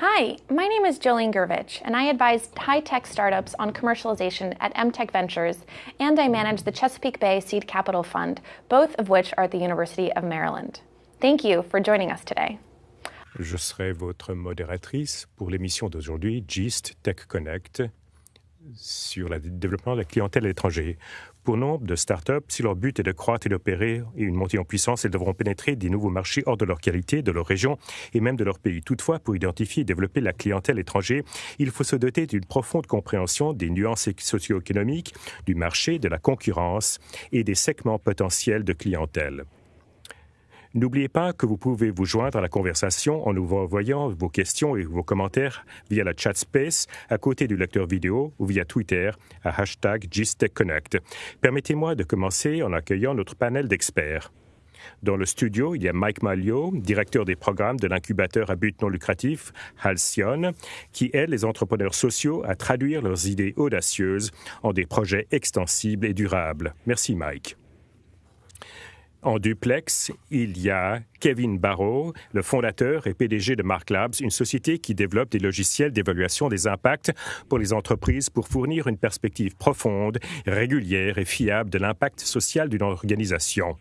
Hi, my name is Jolene Gervich, and I advise high tech startups on commercialization at MTech Ventures, and I manage the Chesapeake Bay Seed Capital Fund, both of which are at the University of Maryland. Thank you for joining us today. Je serai votre modératrice pour l'émission d'aujourd'hui, GIST Tech Connect, sur le développement de la clientèle à l'étranger. Pour nombre de startups, si leur but est de croître et d'opérer une montée en puissance, elles devront pénétrer des nouveaux marchés hors de leur qualité, de leur région et même de leur pays. Toutefois, pour identifier et développer la clientèle étrangère, il faut se doter d'une profonde compréhension des nuances socio-économiques, du marché, de la concurrence et des segments potentiels de clientèle. N'oubliez pas que vous pouvez vous joindre à la conversation en nous envoyant vos questions et vos commentaires via la chat space à côté du lecteur vidéo ou via Twitter à hashtag GISTECHConnect. Permettez-moi de commencer en accueillant notre panel d'experts. Dans le studio, il y a Mike Malio, directeur des programmes de l'incubateur à but non lucratif Halcyon, qui aide les entrepreneurs sociaux à traduire leurs idées audacieuses en des projets extensibles et durables. Merci Mike. En duplex, il y a Kevin Barrow, le fondateur et PDG de Mark Labs, une société qui développe des logiciels d'évaluation des impacts pour les entreprises pour fournir une perspective profonde, régulière et fiable de l'impact social d'une organisation.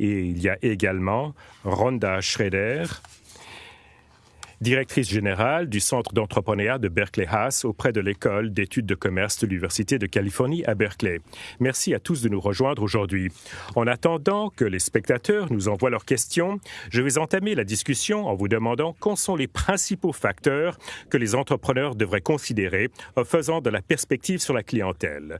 Et il y a également Rhonda Schroeder, directrice générale du Centre d'entrepreneuriat de Berkeley Haas auprès de l'École d'études de commerce de l'Université de Californie à Berkeley. Merci à tous de nous rejoindre aujourd'hui. En attendant que les spectateurs nous envoient leurs questions, je vais entamer la discussion en vous demandant quels sont les principaux facteurs que les entrepreneurs devraient considérer en faisant de la perspective sur la clientèle.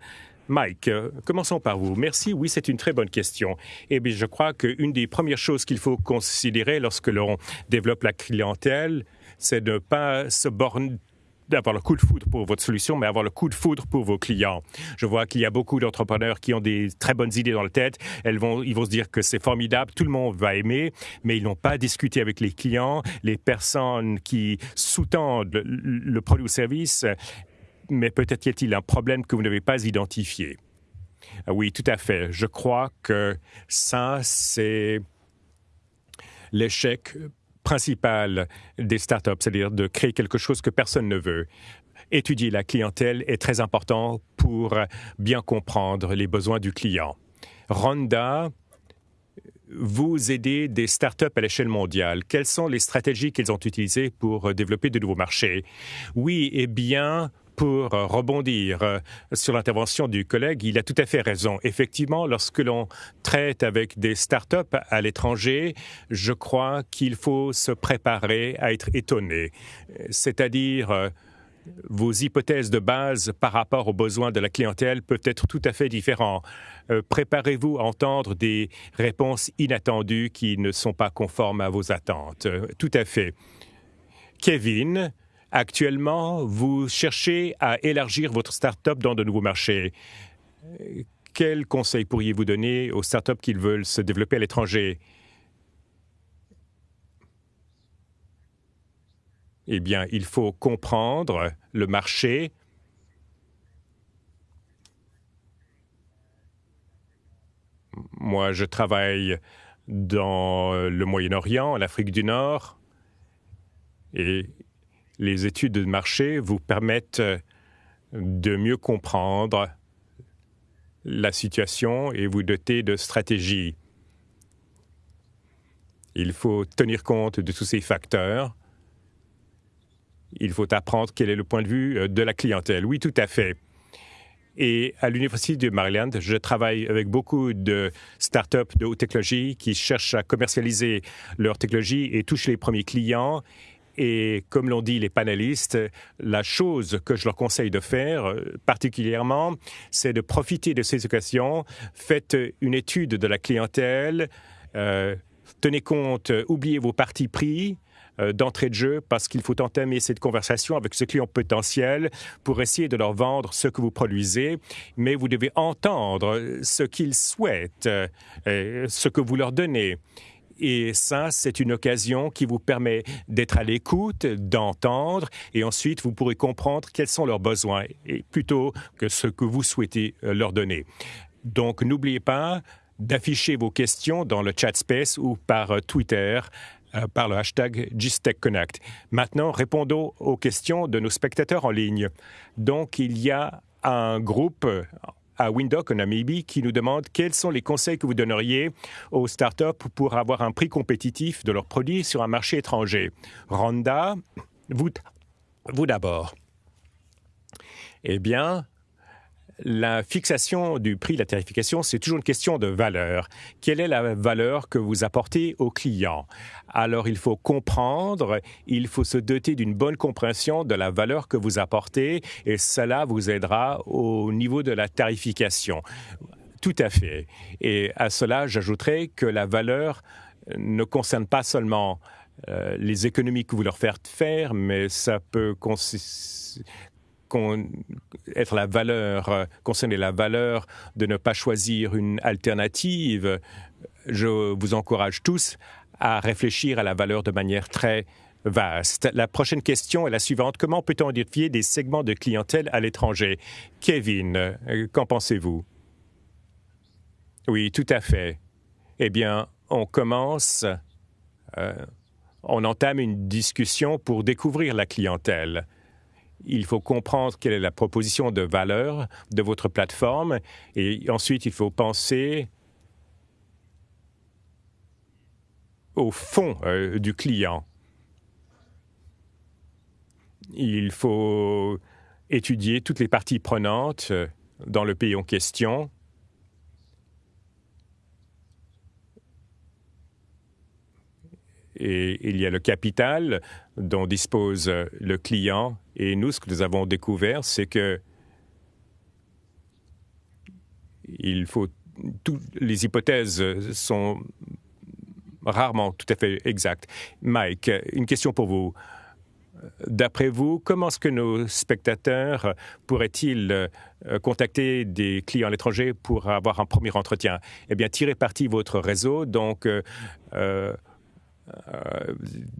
Mike, euh, commençons par vous. Merci. Oui, c'est une très bonne question. Et eh bien, je crois qu'une des premières choses qu'il faut considérer lorsque l'on développe la clientèle, c'est de ne pas se borner d'avoir le coup de foudre pour votre solution, mais avoir le coup de foudre pour vos clients. Je vois qu'il y a beaucoup d'entrepreneurs qui ont des très bonnes idées dans la tête. Elles vont, ils vont se dire que c'est formidable, tout le monde va aimer, mais ils n'ont pas discuté avec les clients, les personnes qui sous-tendent le, le produit ou service mais peut-être y a-t-il un problème que vous n'avez pas identifié. Ah oui, tout à fait. Je crois que ça, c'est l'échec principal des startups, c'est-à-dire de créer quelque chose que personne ne veut. Étudier la clientèle est très important pour bien comprendre les besoins du client. Ronda, vous aidez des startups à l'échelle mondiale. Quelles sont les stratégies qu'ils ont utilisées pour développer de nouveaux marchés? Oui, eh bien, pour rebondir euh, sur l'intervention du collègue, il a tout à fait raison. Effectivement, lorsque l'on traite avec des startups à l'étranger, je crois qu'il faut se préparer à être étonné. C'est-à-dire, euh, vos hypothèses de base par rapport aux besoins de la clientèle peuvent être tout à fait différents. Euh, préparez-vous à entendre des réponses inattendues qui ne sont pas conformes à vos attentes. tout à fait. Kevin, Actuellement, vous cherchez à élargir votre start-up dans de nouveaux marchés. Quels conseils pourriez-vous donner aux start-up qui veulent se développer à l'étranger? Eh bien, il faut comprendre le marché. Moi, je travaille dans le Moyen-Orient, l'Afrique du Nord, les études de marché vous permettent euh, de mieux comprendre la situation et vous doter de stratégies. Il faut tenir compte de tous ces facteurs. Il faut apprendre quel est le point de vue euh, de la clientèle. Oui, tout à fait. Et à l'Université de Maryland, je travaille avec beaucoup de startups de haute technologie qui cherchent à commercialiser leur technologie et touchent les premiers clients et comme l'ont dit les panélistes, la chose que je leur conseille de faire euh, particulièrement, c'est de profiter de ces occasions. Faites une étude de la clientèle, euh, tenez compte, oubliez vos partis pris euh, d'entrée de jeu parce qu'il faut entamer cette conversation avec ce client potentiel pour essayer de leur vendre ce que vous produisez, mais vous devez entendre ce qu'ils souhaitent, ce que vous leur donnez. Et ça, c'est une occasion qui vous permet d'être à l'écoute, d'entendre, et ensuite vous pourrez comprendre quels sont leurs besoins, et plutôt que ce que vous souhaitez euh, leur donner. Donc, n'oubliez pas d'afficher vos questions dans le chat space ou par euh, Twitter euh, par le hashtag GISTECHConnect. Maintenant, répondons aux questions de nos spectateurs en ligne. Donc, il y a un groupe à Windhoek, en Namibie, qui nous demande quels sont les conseils que vous donneriez aux startups pour avoir un prix compétitif de leurs produits sur un marché étranger. Randa, vous, vous d'abord. Eh bien, la fixation du prix, la tarification, c'est toujours une question de valeur. Quelle est la valeur que vous apportez au client? Alors, il faut comprendre, il faut se doter d'une bonne compréhension de la valeur que vous apportez et cela vous aidera au niveau de la tarification. Tout à fait. Et à cela, j'ajouterai que la valeur ne concerne pas seulement euh, les économies que vous leur faites faire, mais ça peut être la valeur, euh, concerner la valeur de ne pas choisir une alternative, je vous encourage tous à réfléchir à la valeur de manière très vaste. La prochaine question est la suivante. Comment peut-on identifier des segments de clientèle à l'étranger? Kevin, euh, qu'en pensez-vous? Oui, tout à fait. Eh bien, on commence, euh, on entame une discussion pour découvrir la clientèle il faut comprendre quelle est la proposition de valeur de votre plateforme et ensuite il faut penser au fond euh, du client. Il faut étudier toutes les parties prenantes euh, dans le pays en question et il y a le capital dont dispose le client. Et nous, ce que nous avons découvert, c'est que il faut toutes les hypothèses sont rarement tout à fait exactes. Mike, une question pour vous. D'après vous, comment est-ce que nos spectateurs pourraient-ils euh, contacter des clients à l'étranger pour avoir un premier entretien? Eh bien, tirez parti votre réseau. Donc, euh, euh,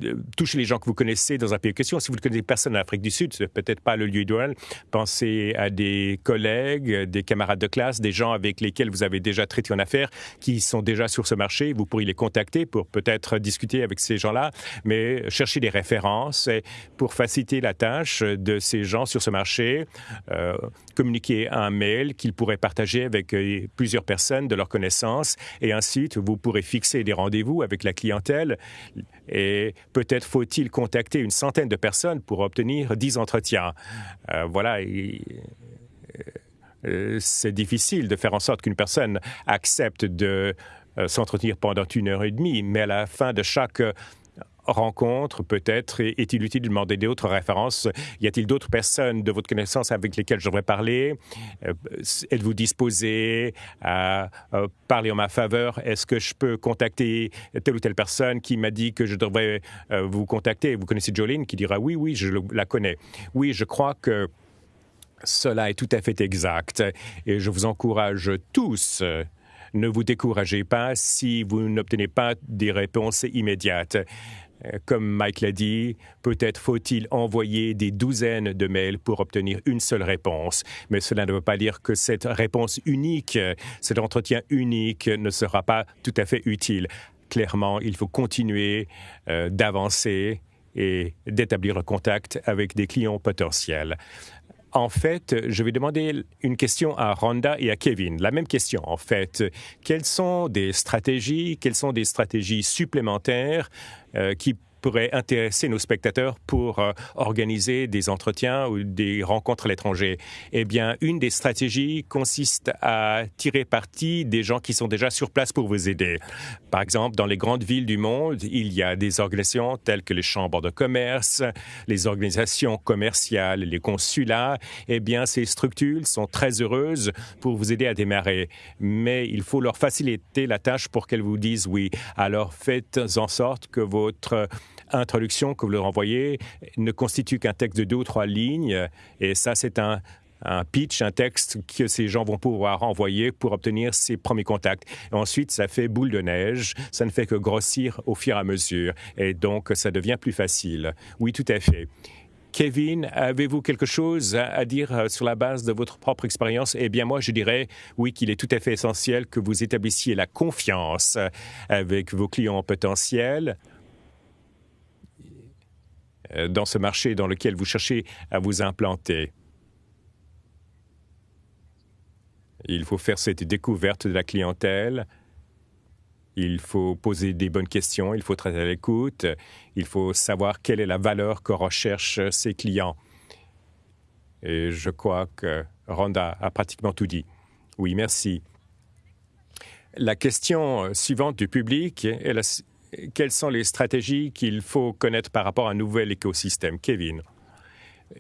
euh, touchez les gens que vous connaissez dans un pays de question. Si vous ne connaissez personne en Afrique du Sud, ce n'est peut-être pas le lieu idéal. Pensez à des collègues, des camarades de classe, des gens avec lesquels vous avez déjà traité en affaires, qui sont déjà sur ce marché. Vous pourriez les contacter pour peut-être discuter avec ces gens-là, mais chercher des références pour faciliter la tâche de ces gens sur ce marché. Euh, communiquer un mail qu'ils pourraient partager avec euh, plusieurs personnes de leur connaissance et ensuite vous pourrez fixer des rendez-vous avec la clientèle et peut-être faut-il contacter une centaine de personnes pour obtenir dix entretiens. Euh, voilà. Euh, c'est difficile de faire en sorte qu'une personne accepte de euh, s'entretenir pendant une heure et demie, mais à la fin de chaque rencontre, peut-être, est-il utile de demander d'autres références? Y a-t-il d'autres personnes de votre connaissance avec lesquelles je devrais parler? Euh, Êtes-vous disposé à parler en ma faveur? Est-ce que je peux contacter telle ou telle personne qui m'a dit que je devrais euh, vous contacter? Vous connaissez Jolene qui dira oui, oui, je la connais. Oui, je crois que cela est tout à fait exact et je vous encourage tous. Ne vous découragez pas si vous n'obtenez pas des réponses immédiates. Euh, comme Mike l'a dit, peut-être faut-il envoyer des douzaines de mails pour obtenir une seule réponse. Mais cela ne veut pas dire que cette réponse unique, cet entretien unique ne sera pas tout à fait utile. Clairement, il faut continuer euh, d'avancer et d'établir le contact avec des clients potentiels. En fait, je vais demander une question à Rhonda et à Kevin. La même question, en fait. Quelles sont des stratégies, quelles sont des stratégies supplémentaires euh, qui pourrait intéresser nos spectateurs pour euh, organiser des entretiens ou des rencontres à l'étranger Eh bien, une des stratégies consiste à tirer parti des gens qui sont déjà sur place pour vous aider. Par exemple, dans les grandes villes du monde, il y a des organisations telles que les chambres de commerce, les organisations commerciales, les consulats. Eh bien, ces structures sont très heureuses pour vous aider à démarrer. Mais il faut leur faciliter la tâche pour qu'elles vous disent oui. Alors, faites en sorte que votre introduction que vous leur envoyez ne constitue qu'un texte de deux ou trois lignes. Et ça, c'est un, pitch, un texte que ces gens vont pouvoir envoyer pour obtenir ces premiers contacts. Ensuite, ça fait boule de neige, ça ne fait que grossir au fur et à mesure. Et donc, ça devient plus facile. Oui, tout à fait. Kevin, avez-vous quelque chose à dire euh, sur la base de votre propre expérience? Eh bien, moi, je dirais, oui, qu'il est tout à fait essentiel que vous établissiez la confiance avec vos clients potentiels euh, dans ce marché dans lequel vous cherchez à vous implanter. Il faut faire cette découverte de la clientèle. Il faut poser des bonnes questions, il faut être à l'écoute, il faut savoir quelle est la valeur que recherchent ses clients. Et je crois que Rhonda a pratiquement tout dit. Oui, merci. La question suivante du public est la, quelles sont les stratégies qu'il faut connaître par rapport à un nouvel écosystème Kevin?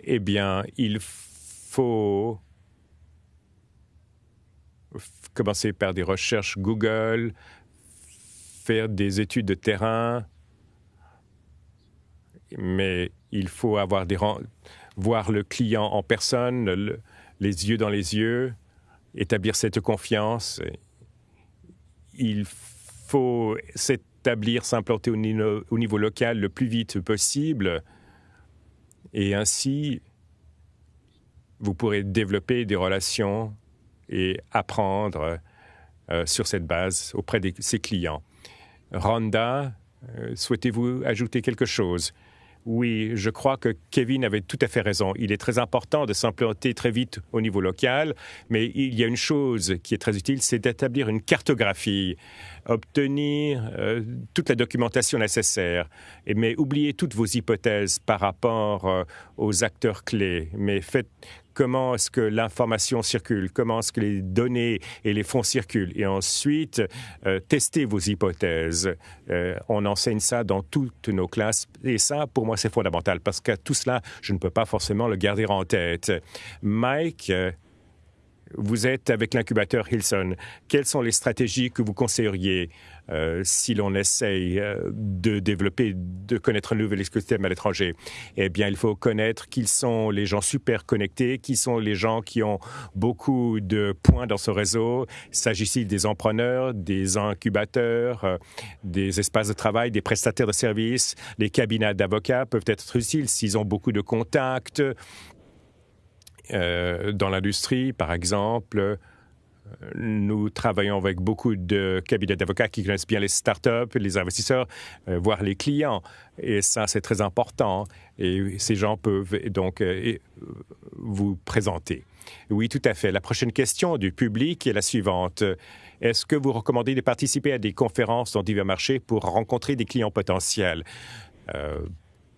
Eh bien, il faut commencer par des recherches Google, faire des études de terrain, mais il faut avoir des voir le client en personne, les yeux dans les yeux, établir cette confiance. Il faut s'établir, s'implanter au, au, niveau local le plus vite possible. Et ainsi, vous pourrez développer des relations et apprendre euh, sur cette base auprès de ses clients. Rhonda, euh, souhaitez-vous ajouter quelque chose? Oui, je crois que Kevin avait tout à fait raison. Il est très important de s'implanter très vite au niveau local, mais il y a une chose qui est très utile, c'est d'établir une cartographie, obtenir euh, toute la documentation nécessaire, et, mais oubliez toutes vos hypothèses par rapport euh, aux acteurs clés, mais faites comment est-ce que l'information circule, comment est-ce que les données et les fonds circulent? Et ensuite, euh, testez vos hypothèses. Euh, on enseigne ça dans toutes nos classes. Et ça, pour moi, c'est fondamental parce que tout cela, je ne peux pas forcément le garder en tête. Mike, euh, vous êtes avec l'incubateur Hilson. Quelles sont les stratégies que vous conseilleriez euh, si l'on essaye euh, de développer, de connaître un nouvel écosystème à l'étranger Eh bien, il faut connaître qui sont les gens super connectés, qui sont les gens qui ont beaucoup de points dans ce réseau. S'agit-il des empreneurs, des incubateurs, euh, des espaces de travail, des prestataires de services Les cabinets d'avocats peuvent être utiles s'ils ont beaucoup de contacts euh, dans l'industrie, par exemple, nous travaillons avec beaucoup de cabinets d'avocats qui connaissent bien les startups, les investisseurs, euh, voire les clients. Et ça, c'est très important. Et ces gens peuvent donc euh, vous présenter. Oui, tout à fait. La prochaine question du public est la suivante. Est-ce que vous recommandez de participer à des conférences dans divers marchés pour rencontrer des clients potentiels?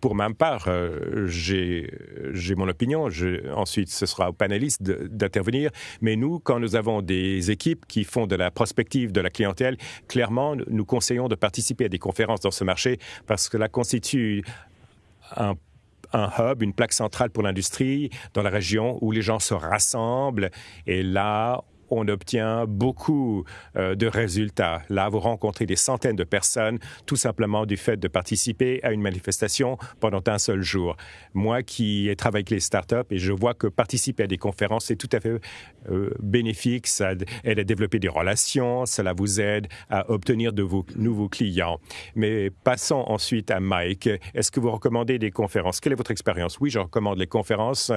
Pour ma part, euh, j'ai mon opinion. ensuite, ce sera aux panélistes d'intervenir. Mais nous, quand nous avons des équipes qui font de la prospective de la clientèle, clairement, nous conseillons de participer à des conférences dans ce marché parce que cela constitue un un hub, une plaque centrale pour l'industrie dans la région où les gens se rassemblent. Et là, on obtient beaucoup euh, de résultats. Là, vous rencontrez des centaines de personnes tout simplement du fait de participer à une manifestation pendant un seul jour. Moi qui ai travaillé avec les startups et je vois que participer à des conférences, c'est tout à fait euh, bénéfique. Ça aide à développer des relations, cela vous aide à obtenir de nouveaux clients. Mais passons ensuite à Mike. Est-ce que vous recommandez des conférences? Quelle est votre expérience? Oui, je recommande les conférences.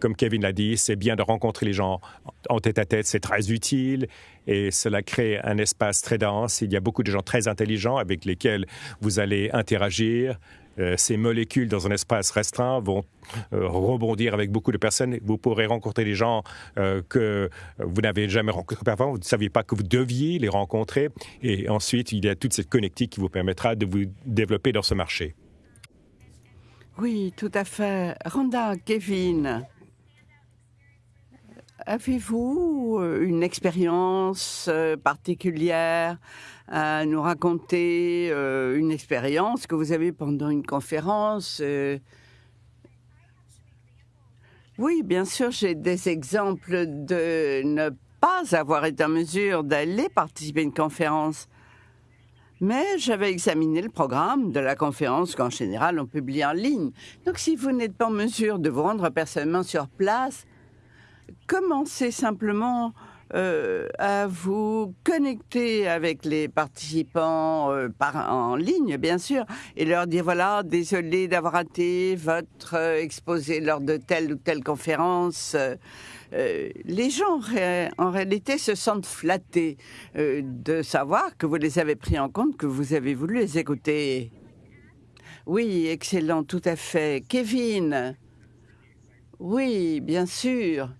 Comme Kevin l'a dit, c'est bien de rencontrer les gens en tête à tête. C'est très utile et cela crée un espace très dense. Il y a beaucoup de gens très intelligents avec lesquels vous allez interagir. Euh, ces molécules dans un espace restreint vont euh, rebondir avec beaucoup de personnes. Vous pourrez rencontrer des gens euh, que vous n'avez jamais rencontrés avant. Vous ne saviez pas que vous deviez les rencontrer. Et ensuite, il y a toute cette connectique qui vous permettra de vous développer dans ce marché. Oui, tout à fait. Randa, Kevin, Avez-vous euh, une expérience euh, particulière à nous raconter, euh, une expérience que vous avez pendant une conférence Oui, bien sûr, j'ai des exemples de ne pas avoir été en mesure d'aller participer à une conférence. Mais j'avais examiné le programme de la conférence qu'en général on publie en ligne. Donc si vous n'êtes pas en mesure de vous rendre personnellement sur place, commencez simplement euh, à vous connecter avec les participants euh, par, en ligne, bien sûr, et leur dire voilà, désolé d'avoir raté votre euh, exposé lors de telle ou telle conférence. les gens, en réalité, se sentent flattés de savoir que vous les avez pris en compte, que vous avez voulu les écouter. Oui, excellent, tout à fait. Kevin Oui, bien sûr. Euh,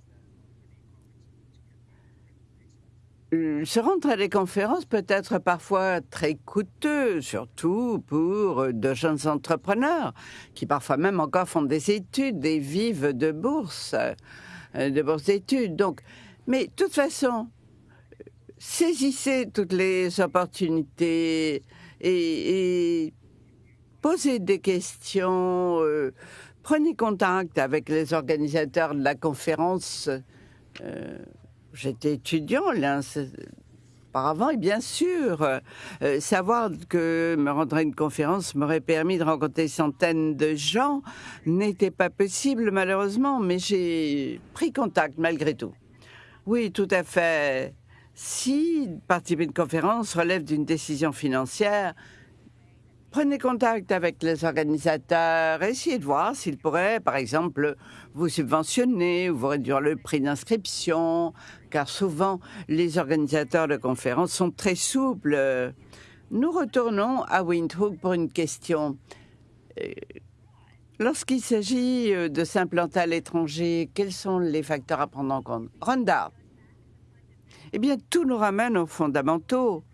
se rendre à des conférences peut être parfois très coûteux, surtout pour euh, de jeunes entrepreneurs qui parfois même encore font des études et vivent de bourses, euh, de bourses d'études. Donc, mais de toute façon, saisissez toutes les opportunités et, posez des questions. prenez contact avec les organisateurs de la conférence. Euh, J'étais étudiant là, auparavant et bien sûr, euh, savoir que me rendre à une conférence m'aurait permis de rencontrer centaines de gens n'était pas possible malheureusement, mais j'ai pris contact malgré tout. Oui, tout à fait. Si participer à une conférence relève d'une décision financière, prenez contact avec les organisateurs, essayez de voir s'ils pourraient, par exemple, vous subventionner ou vous réduire le prix d'inscription, car souvent les organisateurs de conférences sont très souples. Nous retournons à Windhoek pour une question. Euh, lorsqu'il s'agit euh, de s'implanter à l'étranger, quels sont les facteurs à prendre en compte? Rhonda Eh bien, tout nous ramène aux fondamentaux.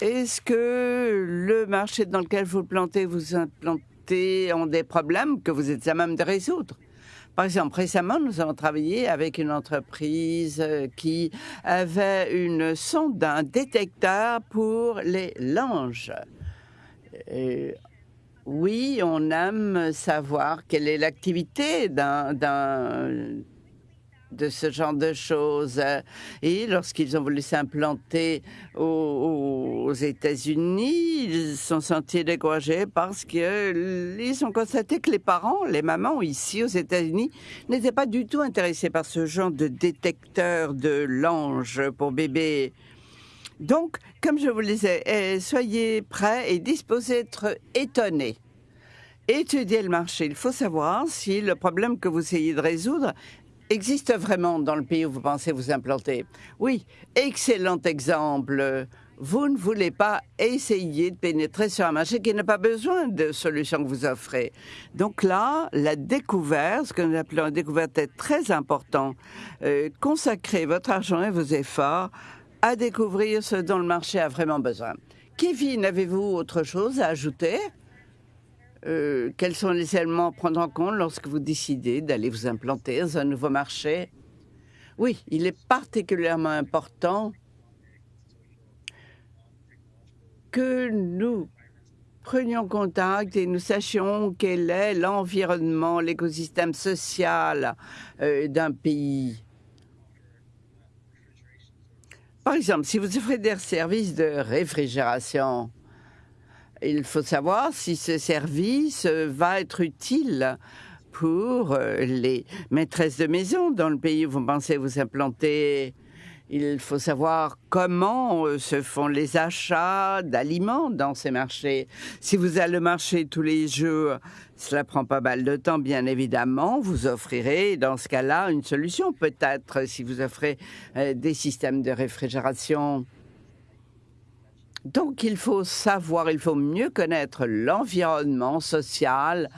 Est-ce que le marché dans lequel vous plantez, vous implantez, ont des problèmes que vous êtes à même de résoudre? Par exemple, récemment, nous avons travaillé avec une entreprise qui avait une sonde, un détecteur pour les langes. oui, on aime savoir quelle est l'activité d'un de ce genre de choses. Et lorsqu'ils ont voulu s'implanter aux, États-Unis, ils se sont sentis découragés parce qu'ils ont constaté que les parents, les mamans ici aux États-Unis, n'étaient pas du tout intéressés par ce genre de détecteur de l'ange pour bébé. Donc, comme je vous le disais, eh, soyez prêts et disposés d'être étonnés étudier le marché. Il faut savoir si le problème que vous essayez de résoudre existe vraiment dans le pays où vous pensez vous implanter? Oui, excellent exemple. Vous ne voulez pas essayer de pénétrer sur un marché qui n'a pas besoin de solutions que vous offrez. Donc là, la découverte, ce que nous appelons la découverte, est très important. Euh, consacrez votre argent et vos efforts à découvrir ce dont le marché a vraiment besoin. Kevin, avez-vous autre chose à ajouter? Euh, quels sont les éléments à prendre en compte lorsque vous décidez d'aller vous implanter dans un nouveau marché? Oui, il est particulièrement important que nous prenions contact et nous sachions quel est l'environnement, l'écosystème social euh, d'un pays. Par exemple, si vous offrez des services de réfrigération, il faut savoir si ce service va être utile pour euh, les maîtresses de maison dans le pays où vous pensez vous implanter. Il faut savoir comment euh, se font les achats d'aliments dans ces marchés. Si vous allez au marché tous les jours, cela prend pas mal de temps, bien évidemment. Vous offrirez, dans ce cas-là, une solution peut-être si vous offrez euh, des systèmes de réfrigération donc il faut savoir, il faut mieux connaître l'environnement social,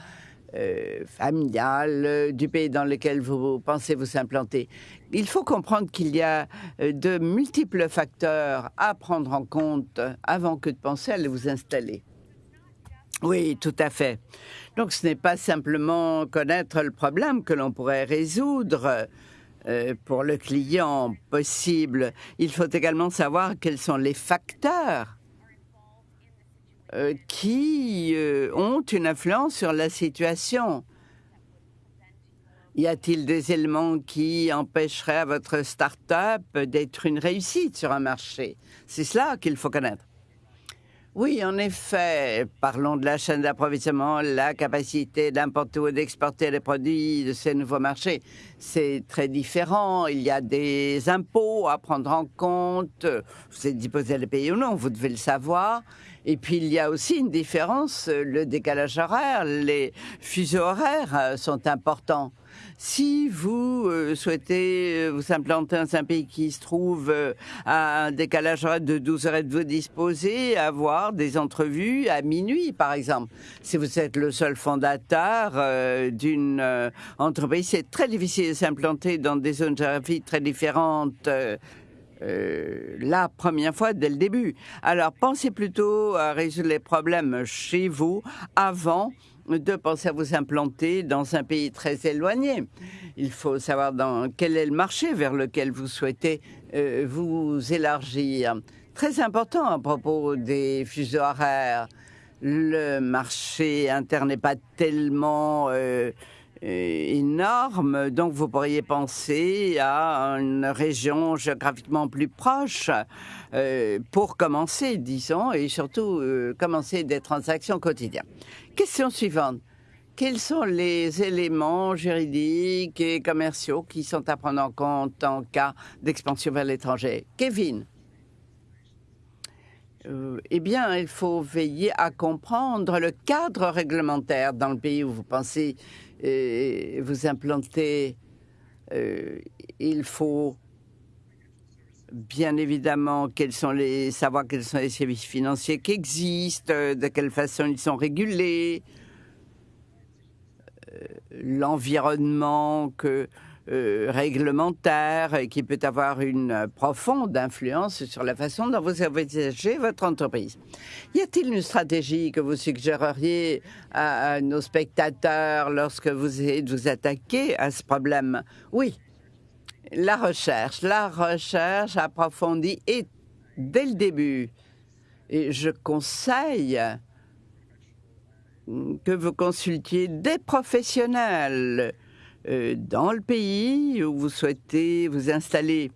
euh, familial euh, du pays dans lequel vous pensez vous implanter. Il faut comprendre qu'il y a euh, de multiples facteurs à prendre en compte avant que de penser à vous installer. Oui, tout à fait. Donc ce n'est pas simplement connaître le problème que l'on pourrait résoudre. Euh, pour le client possible. Il faut également savoir quels sont les facteurs euh, qui euh, ont une influence sur la situation. Y a-t-il des éléments qui empêcheraient à votre start-up d'être une réussite sur un marché? C'est cela qu'il faut connaître. Oui, en effet, parlons de la chaîne d'approvisionnement, la capacité d'importer ou d'exporter les produits de ces nouveaux marchés. C'est très différent. Il y a des impôts à prendre en compte. Vous êtes disposé à les payer ou non, vous devez le savoir. Et puis il y a aussi une différence, le décalage horaire, les fuseaux horaires euh, sont importants. Si vous euh, souhaitez euh, vous implanter dans un pays qui se trouve euh, à un décalage horaire de 12 heures de vous disposer, avoir des entrevues à minuit, par exemple. Si vous êtes le seul fondateur d'une entreprise, c'est très difficile de s'implanter dans des zones géographiques très différentes. La première fois dès le début. Alors pensez plutôt à résoudre les problèmes chez vous avant de penser à vous implanter dans un pays très éloigné. Il faut savoir dans quel est le marché vers lequel vous souhaitez euh, vous élargir. Très important à propos des fuseaux horaires. Le marché interne n'est pas tellement euh, euh, énorme, donc vous pourriez penser à une région géographiquement plus proche pour commencer, disons, et surtout commencer des transactions quotidiennes. Question suivante. Quels sont les éléments juridiques et commerciaux qui sont à prendre en compte en cas d'expansion vers l'étranger? Kevin euh, eh bien, il faut veiller à comprendre le cadre réglementaire dans le pays où vous pensez euh, vous implanter. Euh, il faut bien évidemment savoir quels sont les services financiers qui existent, euh, de quelle façon ils sont régulés, l'environnement que, euh, réglementaire qui peut avoir une profonde influence sur la façon dont vous envisagez votre entreprise. Y a-t-il une stratégie que vous suggéreriez à, à nos spectateurs lorsque vous vous attaquez à ce problème? Oui, la recherche, la recherche approfondie et dès le début. Et je conseille que vous consultiez des professionnels euh, dans le pays où vous souhaitez vous installer.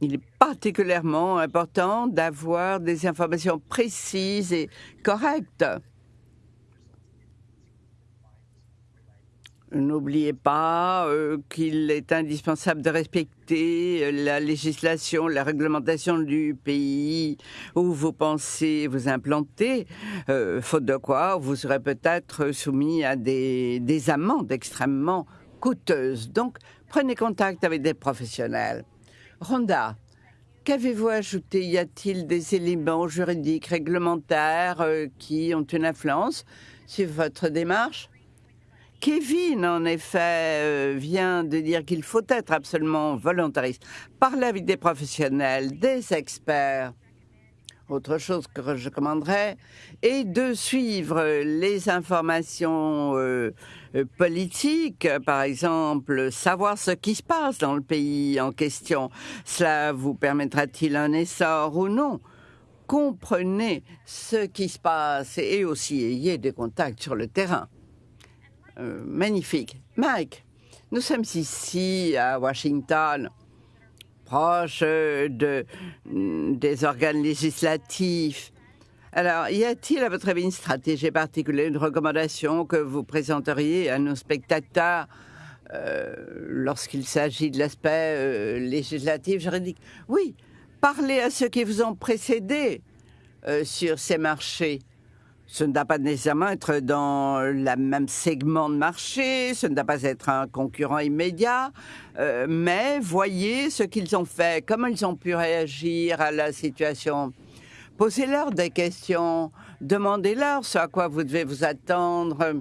Il est particulièrement important d'avoir des informations précises et correctes. N'oubliez pas euh, qu'il est indispensable de respecter euh, la législation, la réglementation du pays où vous pensez vous implanter, euh, faute de quoi vous serez peut-être soumis à des, des amendes extrêmement coûteuses. Donc, prenez contact avec des professionnels. Rhonda, qu'avez-vous ajouté? Y a-t-il des éléments juridiques, réglementaires qui ont une influence sur votre démarche? Kevin, en effet, euh, vient de dire qu'il faut être absolument volontariste. Parler avec des professionnels, des experts. Autre chose que je commanderais, et de suivre les informations euh, euh, politiques, par exemple, savoir ce qui se passe dans le pays en question. Cela vous permettra-t-il un essor ou non? Comprenez ce qui se passe et aussi ayez des contacts sur le terrain. Euh, magnifique. Mike, nous sommes ici à Washington, proche de, mm, des organes législatifs. Alors, y a-t-il à votre avis une stratégie particulière, une recommandation que vous présenteriez à nos spectateurs euh, lorsqu'il s'agit de l'aspect euh, législatif, juridique? Oui, parlez à ceux qui vous ont précédé sur ces marchés ce ne doit pas nécessairement être dans le même segment de marché, ce ne doit pas être un concurrent immédiat, euh, mais voyez ce qu'ils ont fait, comment ils ont pu réagir à la situation. Posez-leur des questions, demandez-leur ce à quoi vous devez vous attendre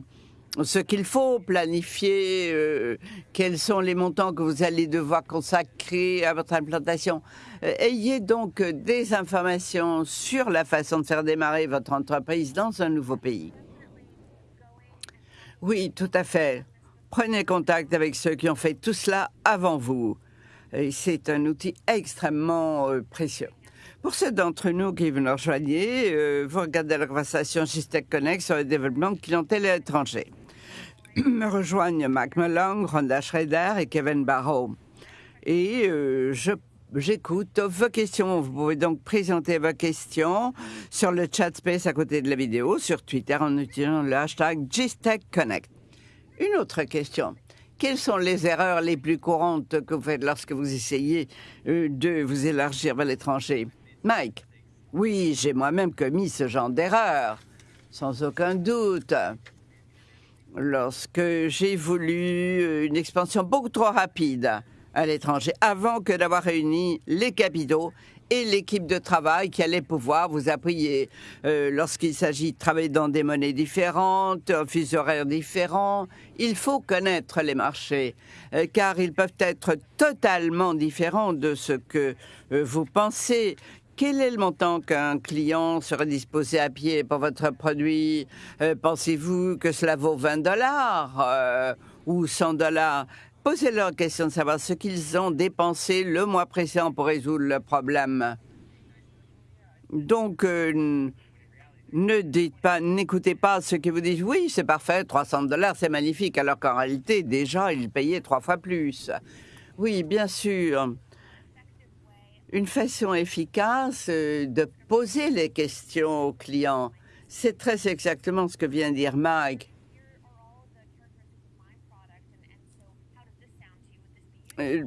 ce qu'il faut planifier, euh, quels sont les montants que vous allez devoir consacrer à votre implantation. Euh, ayez donc des informations sur la façon de faire démarrer votre entreprise dans un nouveau pays. Oui, tout à fait. Prenez contact avec ceux qui ont fait tout cela avant vous. C'est un outil extrêmement euh, précieux. Pour ceux d'entre nous qui veulent nous rejoindre, vous regardez la conversation Gistec Connect sur le développement de clientèle à me rejoignent Mac Malone, Rhonda Schrader et Kevin Barrow. Et euh, j'écoute vos questions. Vous pouvez donc présenter vos questions sur le chat space à côté de la vidéo, sur Twitter en utilisant le hashtag GSTECHConnect. Une autre question. Quelles sont les erreurs les plus courantes que vous faites lorsque vous essayez euh, de vous élargir vers l'étranger? Mike? Oui, j'ai moi-même commis ce genre d'erreur, sans aucun doute lorsque j'ai voulu une expansion beaucoup trop rapide à l'étranger, avant que d'avoir réuni les capitaux et l'équipe de travail qui allait pouvoir vous appuyer euh, lorsqu'il s'agit de travailler dans des monnaies différentes, en fuseaux horaires différents. Il faut connaître les marchés euh, car ils peuvent être totalement différents de ce que euh, vous pensez. Quel est le montant qu'un client serait disposé à pied pour votre produit? Pensez-vous que cela vaut 20 dollars ou 100 dollars? Posez-leur la question de savoir ce qu'ils ont dépensé le mois précédent pour résoudre le problème. Donc, euh, ne dites pas, n'écoutez pas ceux qui vous disent oui, c'est parfait, 300 dollars, c'est magnifique, alors qu'en réalité, déjà, ils payaient trois fois plus. Oui, bien sûr. Une façon efficace euh, de poser les questions aux clients. C'est très exactement ce que vient de dire Mike. Euh,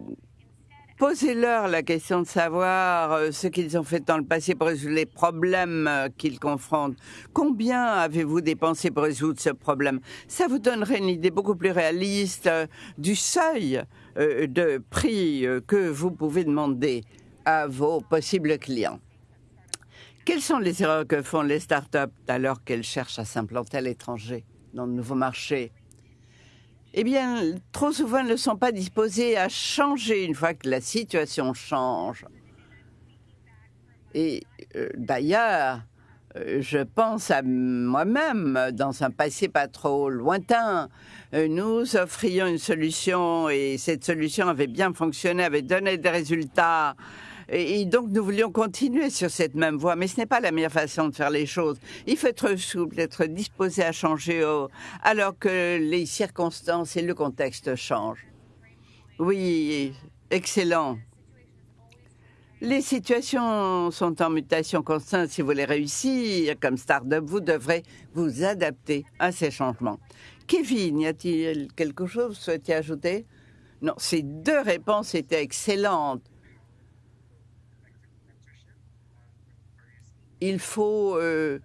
posez-leur la question de savoir euh, ce qu'ils ont fait dans le passé pour résoudre les problèmes qu'ils confrontent. Combien avez-vous dépensé pour résoudre ce problème? Ça vous donnerait une idée beaucoup plus réaliste du seuil de prix que vous pouvez demander à vos possibles clients. Quelles sont les erreurs que font les startups alors qu'elles cherchent à s'implanter à l'étranger, dans de nouveaux marchés? Eh bien, trop souvent, elles ne sont pas disposées à changer une fois que la situation change. Et euh, d'ailleurs, euh, je pense à moi-même, dans un passé pas trop lointain, euh, nous offrions une solution et cette solution avait bien fonctionné, avait donné des résultats et, donc, nous voulions continuer sur cette même voie, mais ce n'est pas la meilleure façon de faire les choses. Il faut être souple, être disposé à changer alors que les circonstances et le contexte changent. Oui, excellent. Les situations sont en mutation constante. Si vous voulez réussir comme start-up, vous devrez vous adapter à ces changements. Kevin, y a-t-il quelque chose que vous souhaitiez ajouter? Non, ces deux réponses étaient excellentes. Il faut euh,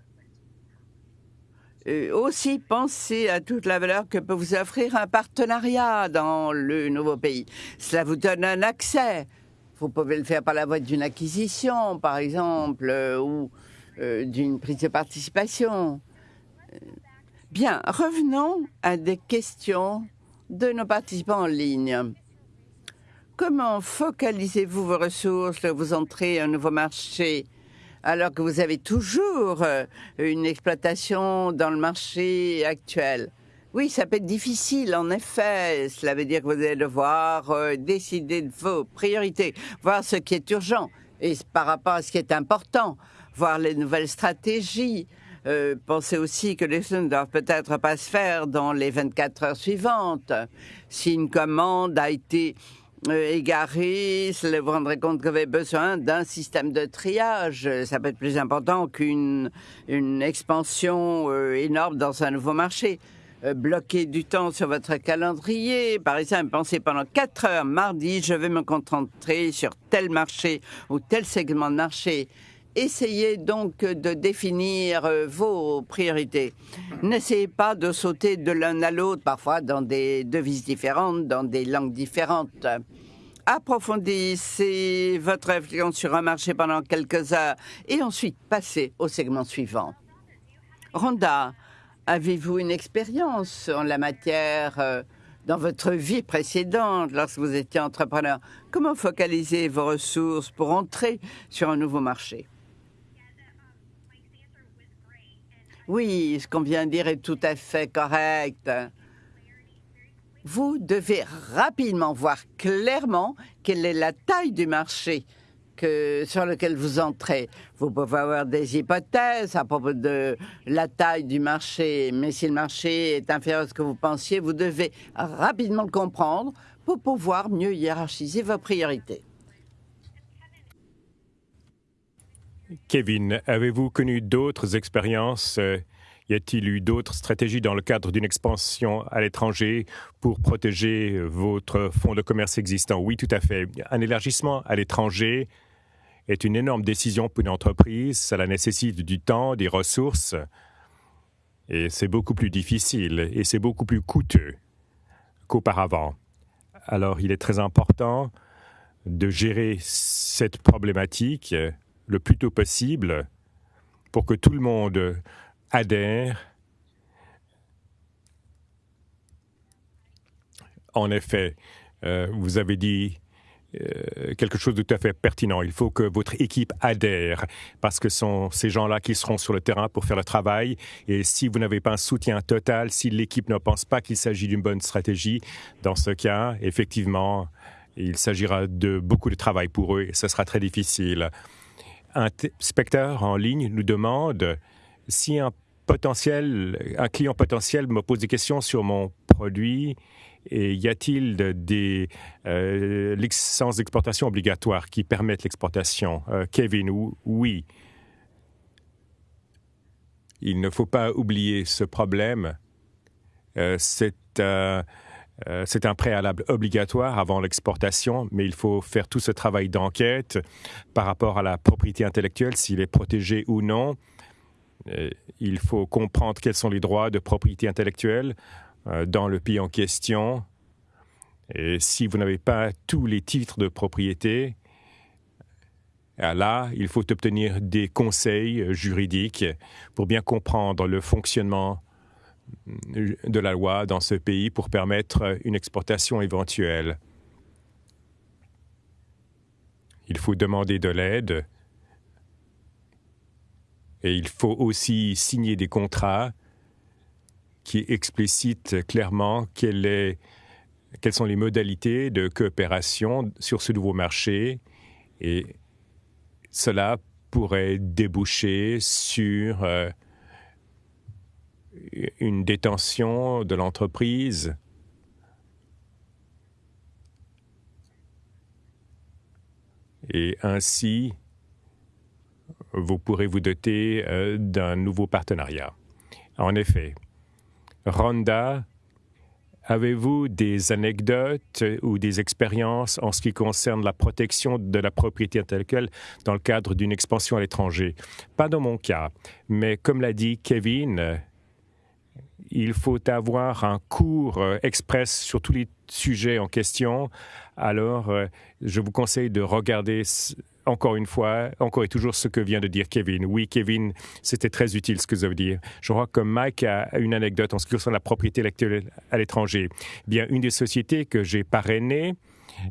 euh, aussi penser à toute la valeur que peut vous offrir un partenariat dans le nouveau pays. Cela vous donne un accès. Vous pouvez le faire par la voie d'une acquisition, par exemple, euh, ou d'une prise de participation. Bien, revenons à des questions de nos participants en ligne. Comment focalisez-vous vos ressources, vous entrez un nouveau marché? Alors que vous avez toujours euh, une exploitation dans le marché actuel. Oui, ça peut être difficile, en effet. Cela veut dire que vous allez devoir euh, décider de vos priorités, voir ce qui est urgent et par rapport à ce qui est important, voir les nouvelles stratégies. Euh, pensez aussi que les choses ne doivent peut-être pas se faire dans les 24 heures suivantes. Si une commande a été euh, égaré, vous vous rendrez compte vous avez besoin d'un système de triage. Ça peut être plus important qu'une une expansion euh, énorme dans un nouveau marché. Euh, bloquer du temps sur votre calendrier. Par exemple, pensez pendant 4 heures mardi, je vais me concentrer sur tel marché ou tel segment de marché. Essayez donc de définir vos priorités. N'essayez pas de sauter de l'un à l'autre, parfois dans des devises différentes, dans des langues différentes. Approfondissez votre réflexion sur un marché pendant quelques heures et ensuite passez au segment suivant. Rhonda, avez-vous une expérience en la matière euh, dans votre vie précédente lorsque vous étiez entrepreneur? Comment focaliser vos ressources pour entrer sur un nouveau marché? Oui, ce qu'on vient de dire est tout à fait correct. Vous devez rapidement voir clairement quelle est la taille du marché que, sur lequel vous entrez. Vous pouvez avoir des hypothèses à propos de la taille du marché, mais si le marché est inférieur à ce que vous pensiez, vous devez rapidement le comprendre pour pouvoir mieux hiérarchiser vos priorités. Kevin, avez-vous connu d'autres expériences? Euh, Y a-t-il eu d'autres stratégies dans le cadre d'une expansion à l'étranger pour protéger votre fonds de commerce existant? Oui, tout à fait. Un élargissement à l'étranger est une énorme décision pour une entreprise. Cela nécessite du temps, des ressources. Et c'est beaucoup plus difficile et c'est beaucoup plus coûteux qu'auparavant. Alors il est très important de gérer cette problématique le plus tôt possible pour que tout le monde adhère. En effet, euh, vous avez dit euh, quelque chose de tout à fait pertinent. Il faut que votre équipe adhère parce que ce sont ces gens-là qui seront sur le terrain pour faire le travail. Et si vous n'avez pas un soutien total, si l'équipe ne pense pas qu'il s'agit d'une bonne stratégie, dans ce cas, effectivement, il s'agira de beaucoup de travail pour eux et ce sera très difficile. Un spectateur en ligne nous demande si un client potentiel me pose des questions sur mon produit, et y a-t-il des euh, licences d'exportation obligatoires qui permettent l'exportation? Euh, Kevin, oui. Il ne faut pas oublier ce problème. Euh, c'est c'est un préalable obligatoire avant l'exportation, mais il faut faire tout ce travail d'enquête par rapport à la propriété intellectuelle, s'il est protégé ou non. il faut comprendre quels sont les droits de propriété intellectuelle euh, dans le pays en question. Et si vous n'avez pas tous les titres de propriété, euh, là, il faut obtenir des conseils juridiques pour bien comprendre le fonctionnement de la loi dans ce pays pour permettre une exportation éventuelle. Il faut demander de l'aide et il faut aussi signer des contrats qui explicite clairement quelles sont les modalités de coopération sur ce nouveau marché et cela pourrait déboucher sur euh, une détention de l'entreprise et ainsi vous pourrez vous doter euh, d'un nouveau partenariat. En effet, Rhonda, avez-vous des anecdotes ou des expériences en ce qui concerne la protection de la propriété intellectuelle dans le cadre d'une expansion à l'étranger? Pas dans mon cas, mais comme l'a dit Kevin, il faut avoir un cours euh, express sur tous les sujets en question. Alors, euh, je vous conseille de regarder encore une fois, encore et toujours ce que vient de dire Kevin. Oui, Kevin, c'était très utile ce que vous avez dit. Je crois que Mike a une anecdote en ce qui concerne la propriété intellectuelle à l'étranger. Bien, une des sociétés que j'ai parrainées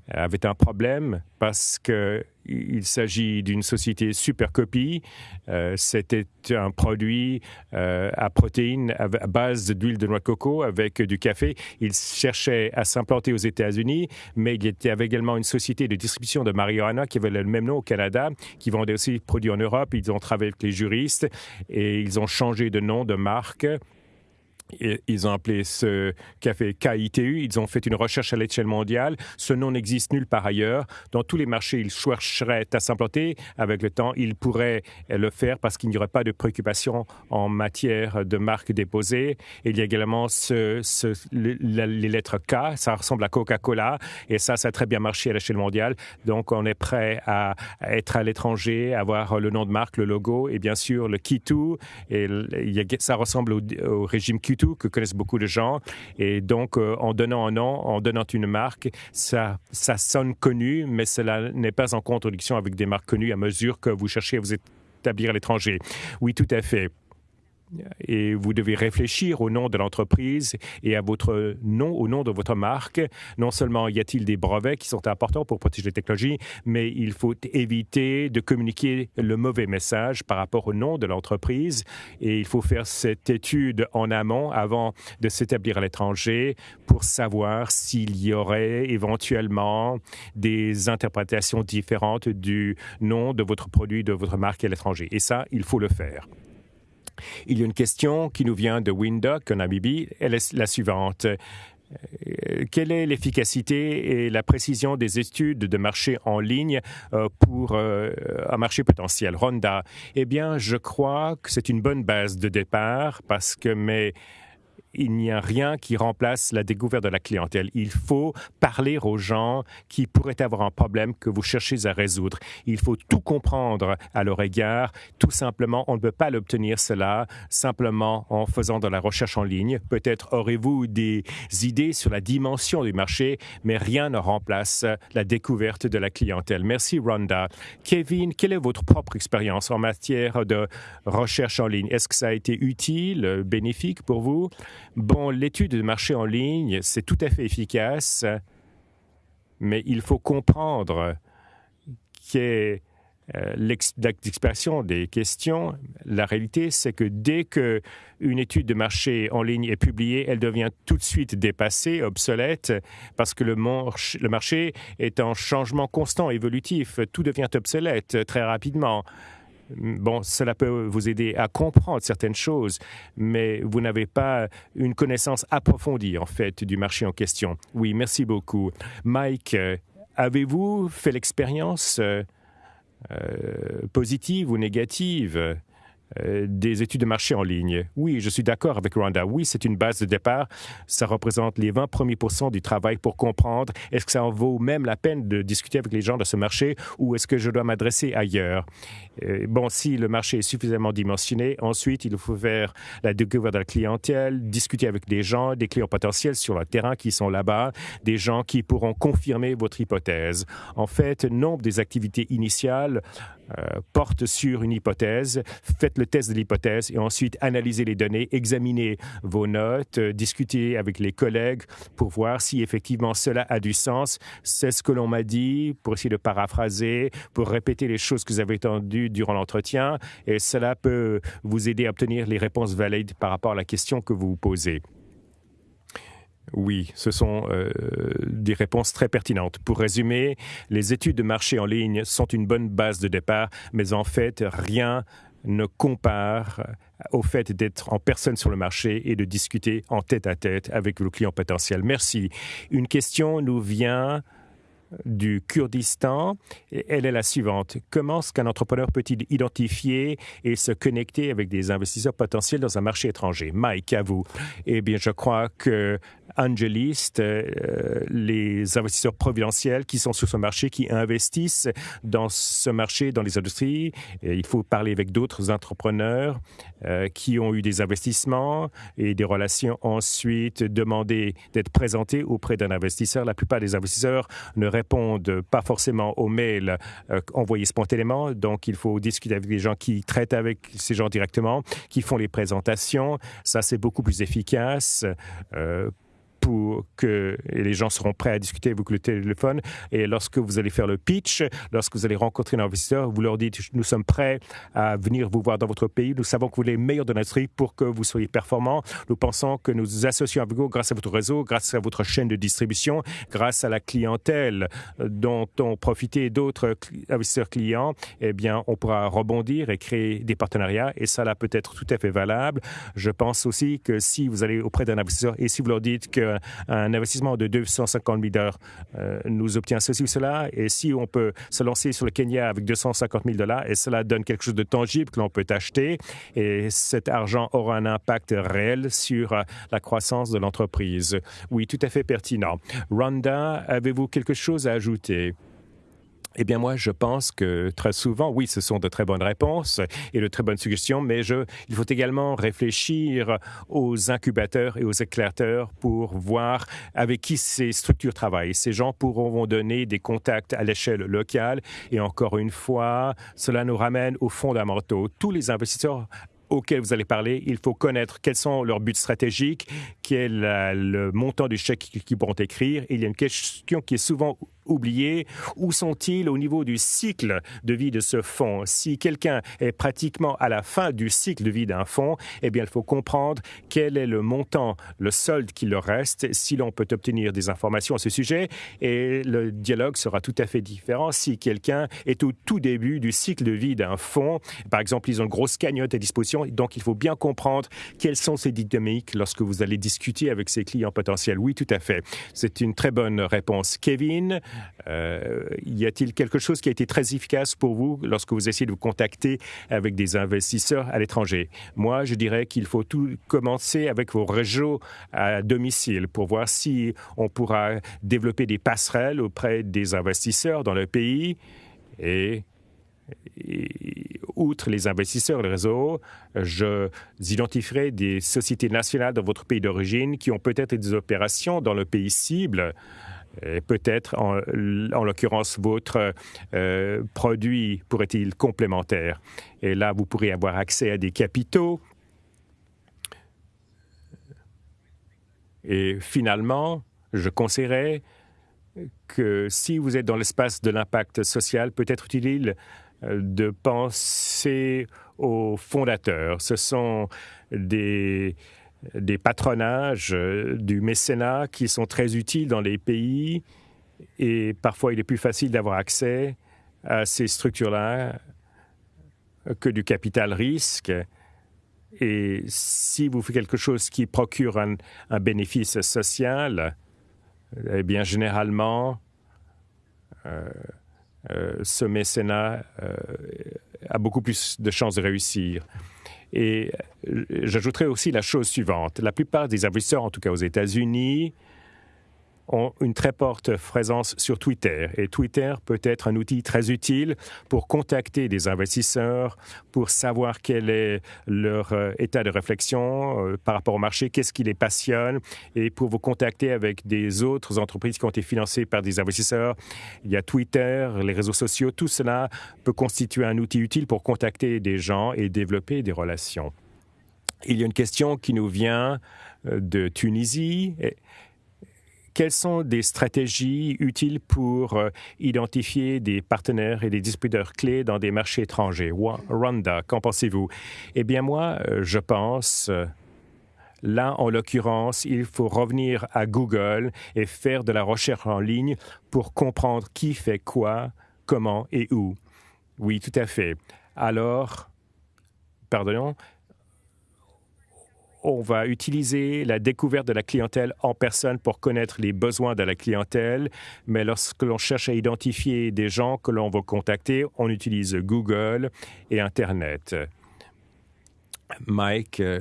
avait un problème parce que il s'agit d'une société super copie. Euh, c'était un produit euh, à protéines à base d'huile de noix de coco avec du café. Il cherchait à s'implanter aux États-Unis, mais il y avait également une société de distribution de marijuana qui avait le même nom au Canada, qui vendait aussi des produits en Europe. Ils ont travaillé avec les juristes et ils ont changé de nom, de marque ils ont appelé ce café KITU. Ils ont fait une recherche à l'échelle mondiale. Ce nom n'existe nulle part ailleurs. Dans tous les marchés, ils chercheraient à s'implanter. Avec le temps, ils pourraient le faire parce qu'il n'y aurait pas de préoccupation en matière de marque déposée. il y a également ce, les lettres K. Ça ressemble à Coca-Cola. Et ça, ça a très bien marché à l'échelle mondiale. Donc, on est prêt à, être à l'étranger, avoir le nom de marque, le logo et bien sûr le Kitu. Et ça ressemble au, régime Kitu que connaissent beaucoup de gens. Et donc, euh, en donnant un nom, en donnant une marque, ça, ça sonne connu, mais cela n'est pas en contradiction avec des marques connues à mesure que vous cherchez à vous établir à l'étranger. Oui, tout à fait et vous devez réfléchir au nom de l'entreprise et à votre nom, au nom de votre marque. Non seulement y a-t-il des brevets qui sont importants pour protéger les technologies, mais il faut éviter de communiquer le mauvais message par rapport au nom de l'entreprise et il faut faire cette étude en amont avant de s'établir à l'étranger pour savoir s'il y aurait éventuellement des interprétations différentes du nom de votre produit, de votre marque à l'étranger. Et ça, il faut le faire. Il y a une question qui nous vient de Windock en Namibie. Elle est la suivante. Euh, quelle est l'efficacité et la précision des études de marché en ligne euh, pour euh, un marché potentiel? Ronda Eh bien, je crois que c'est une bonne base de départ parce que mais il n'y a rien qui remplace la découverte de la clientèle. Il faut parler aux gens qui pourraient avoir un problème que vous cherchez à résoudre. Il faut tout comprendre à leur égard. Tout simplement, on ne peut pas l'obtenir cela simplement en faisant de la recherche en ligne. Peut-être aurez-vous des idées sur la dimension du marché, mais rien ne remplace la découverte de la clientèle. Merci, Rhonda. Kevin, quelle est votre propre expérience en matière de recherche en ligne? Est-ce que ça a été utile, bénéfique pour vous? Bon, l'étude de marché en ligne, c'est tout à fait efficace, mais il faut comprendre qu'est euh, l'expression des questions. La réalité, c'est que dès qu'une étude de marché en ligne est publiée, elle devient tout de suite dépassée, obsolète, parce que le, le marché est en changement constant, évolutif. Tout devient obsolète très rapidement. Bon, cela peut vous aider à comprendre certaines choses, mais vous n'avez pas une connaissance approfondie, en fait, du marché en question. Oui, merci beaucoup. Mike, euh, avez-vous fait l'expérience euh, euh, positive ou négative? Euh, des études de marché en ligne. Oui, je suis d'accord avec Rwanda. Oui, c'est une base de départ. Ça représente les 20 premiers pourcents du travail pour comprendre est-ce que ça en vaut même la peine de discuter avec les gens de ce marché ou est-ce que je dois m'adresser ailleurs. Euh, bon, si le marché est suffisamment dimensionné, ensuite, il faut faire la découverte de la clientèle, discuter avec des gens, des clients potentiels sur le terrain qui sont là-bas, des gens qui pourront confirmer votre hypothèse. En fait, nombre des activités initiales euh, portent sur une hypothèse. Faites le test de l'hypothèse et ensuite analyser les données, examiner vos notes, euh, discuter avec les collègues pour voir si effectivement cela a du sens. C'est ce que l'on m'a dit pour essayer de paraphraser, pour répéter les choses que vous avez entendues durant l'entretien et cela peut vous aider à obtenir les réponses valides par rapport à la question que vous vous posez. Oui, ce sont euh, des réponses très pertinentes. Pour résumer, les études de marché en ligne sont une bonne base de départ, mais en fait, rien ne compare au fait d'être en personne sur le marché et de discuter en tête à tête avec vos clients potentiels. Merci. Une question nous vient du Kurdistan. Elle est la suivante. Comment est-ce qu'un entrepreneur peut-il identifier et se connecter avec des investisseurs potentiels dans un marché étranger? Mike, à vous. Eh bien, je crois que Angelist, euh, les investisseurs providentiels qui sont sur ce marché, qui investissent dans ce marché, dans les industries. Il faut parler avec d'autres entrepreneurs euh, qui ont eu des investissements et des relations. Ensuite, demander d'être présentés auprès d'un investisseur. La plupart des investisseurs ne répondent pas forcément aux mails euh, envoyés spontanément. Donc, il faut discuter avec des gens qui traitent avec ces gens directement, qui font les présentations. Ça, c'est beaucoup plus efficace. Euh, pour que les gens seront prêts à discuter avec le téléphone. Et lorsque vous allez faire le pitch, lorsque vous allez rencontrer un investisseur, vous leur dites nous sommes prêts à venir vous voir dans votre pays. Nous savons que vous êtes les meilleurs de l'industrie pour que vous soyez performants. Nous pensons que nous nous associons avec vous grâce à votre réseau, grâce à votre chaîne de distribution, grâce à la clientèle dont ont profité d'autres investisseurs clients. Eh bien, on pourra rebondir et créer des partenariats. Et ça, là, peut être tout à fait valable. Je pense aussi que si vous allez auprès d'un investisseur et si vous leur dites que un investissement de 250 000 dollars euh, nous obtient ceci ou cela. Et si on peut se lancer sur le Kenya avec 250 000 dollars et cela donne quelque chose de tangible que l'on peut acheter et cet argent aura un impact réel sur euh, la croissance de l'entreprise. Oui, tout à fait pertinent. Rhonda, avez-vous quelque chose à ajouter? Eh bien, moi, je pense que très souvent, oui, ce sont de très bonnes réponses et de très bonnes suggestions, mais il faut également réfléchir aux incubateurs et aux éclaireurs pour voir avec qui ces structures travaillent. Ces gens pourront donner des contacts à l'échelle locale et encore une fois, cela nous ramène aux fondamentaux. Tous les investisseurs auxquels vous allez parler, il faut connaître quels sont leurs buts stratégiques, quel est le montant du chèque qu'ils pourront écrire. il y a une question qui est souvent oubliés Où sont-ils au niveau du cycle de vie de ce fonds Si quelqu'un est pratiquement à la fin du cycle de vie d'un fonds, eh bien, il faut comprendre quel est le montant, le solde qui leur reste, si l'on peut obtenir des informations à ce sujet. Et le dialogue sera tout à fait différent si quelqu'un est au tout début du cycle de vie d'un fonds. Par exemple, ils ont une grosse cagnotte à disposition, donc il faut bien comprendre quelles sont ces dynamiques lorsque vous allez discuter avec ces clients potentiels. Oui, tout à fait. C'est une très bonne réponse. Kevin, Euh, y a-t-il quelque chose qui a été très efficace pour vous lorsque vous essayez de vous contacter avec des investisseurs à l'étranger? Moi, je dirais qu'il faut tout commencer avec vos réseaux à domicile pour voir si on pourra développer des passerelles auprès des investisseurs dans le pays et outre les investisseurs, le réseau, je identifierai des sociétés nationales dans votre pays d'origine qui ont peut-être des opérations dans le pays cible. Et peut-être, en, l'occurrence, votre euh, produit pourrait-il complémentaire. Et là, vous pourrez avoir accès à des capitaux. Et finalement, je conseillerais que si vous êtes dans l'espace de l'impact social, peut-être utile euh, de penser aux fondateurs. Ce sont des, des patronages, euh, du mécénat qui sont très utiles dans les pays et parfois il est plus facile d'avoir accès à ces structures-là que du capital risque. Et si vous faites quelque chose qui procure un, bénéfice social, eh bien, généralement, euh, euh, ce mécénat a beaucoup plus de chances de réussir. Et euh, j'ajouterais aussi la chose suivante. La plupart des investisseurs, en tout cas aux États-Unis, ont une très forte présence sur Twitter. Et Twitter peut être un outil très utile pour contacter des investisseurs, pour savoir quel est leur euh, état de réflexion euh, par rapport au marché, qu'est-ce qui les passionne, et pour vous contacter avec des autres entreprises qui ont été financées par des investisseurs. Il y a Twitter, les réseaux sociaux, tout cela peut constituer un outil utile pour contacter des gens et développer des relations. Il y a une question qui nous vient euh, de Tunisie quelles sont des stratégies utiles pour euh, identifier des partenaires et des distributeurs clés dans des marchés étrangers? Rwanda, qu'en pensez-vous? Eh bien, moi, euh, je pense... Euh, là, en l'occurrence, il faut revenir à Google et faire de la recherche en ligne pour comprendre qui fait quoi, comment et où. Oui, tout à fait. Alors, pardon, on va utiliser la découverte de la clientèle en personne pour connaître les besoins de la clientèle, mais lorsque l'on cherche à identifier des gens que l'on va contacter, on utilise Google et Internet. Mike, euh,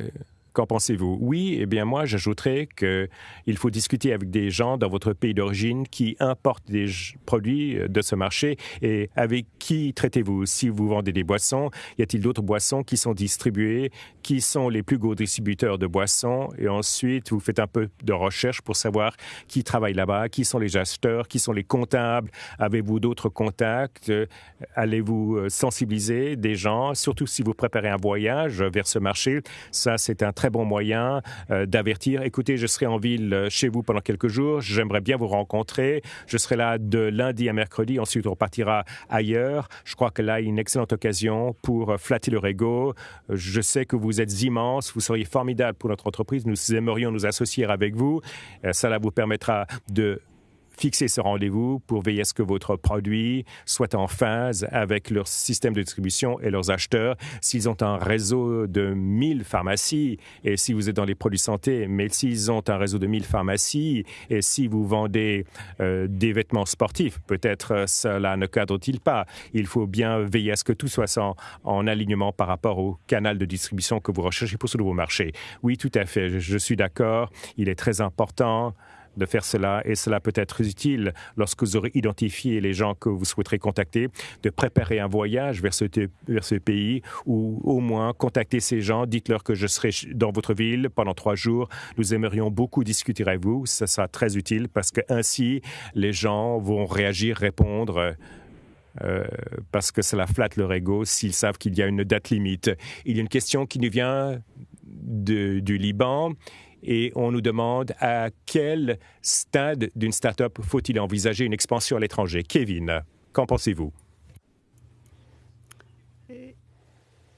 Qu'en pensez-vous? Oui, eh bien moi, j'ajouterais qu'il faut discuter avec des gens dans votre pays d'origine qui importent des produits euh, de ce marché et avec qui traitez-vous? Si vous vendez des boissons, y a-t-il d'autres boissons qui sont distribuées? Qui sont les plus gros distributeurs de boissons? Et ensuite, vous faites un peu de recherche pour savoir qui travaille là-bas, qui sont les acheteurs, qui sont les comptables. Avez-vous d'autres contacts? Allez-vous euh, sensibiliser des gens, surtout si vous préparez un voyage vers ce marché? Ça, c'est un très bon moyen euh, d'avertir, écoutez, je serai en ville euh, chez vous pendant quelques jours, j'aimerais bien vous rencontrer, je serai là de lundi à mercredi, ensuite on partira ailleurs. Je crois que là, une excellente occasion pour euh, flatter leur ego. Je sais que vous êtes immense, vous seriez formidable pour notre entreprise, nous aimerions nous associer avec vous. Cela vous permettra de fixer ce rendez-vous pour veiller à ce que votre produit soit en phase avec leur système de distribution et leurs acheteurs. S'ils ont un réseau de 1000 pharmacies et si vous êtes dans les produits santé, mais s'ils ont un réseau de 1000 pharmacies et si vous vendez euh, des vêtements sportifs, peut-être euh, cela ne cadre-t-il pas? Il faut bien veiller à ce que tout soit en, en, alignement par rapport au canal de distribution que vous recherchez pour ce nouveau marché. Oui, tout à fait, je suis d'accord. Il est très important de faire cela et cela peut être utile lorsque vous aurez identifié les gens que vous souhaiterez contacter, de préparer un voyage vers ce, vers ce pays ou au moins contacter ces gens, dites-leur que je serai dans votre ville pendant trois jours. Nous aimerions beaucoup discuter avec vous. Ça sera très utile parce que ainsi les gens vont réagir, répondre. Euh, parce que cela flatte leur ego s'ils savent qu'il y a une date limite. Il y a une question qui nous vient du Liban et on nous demande à quel stade d'une start-up faut-il envisager une expansion à l'étranger. Kevin, qu'en pensez-vous?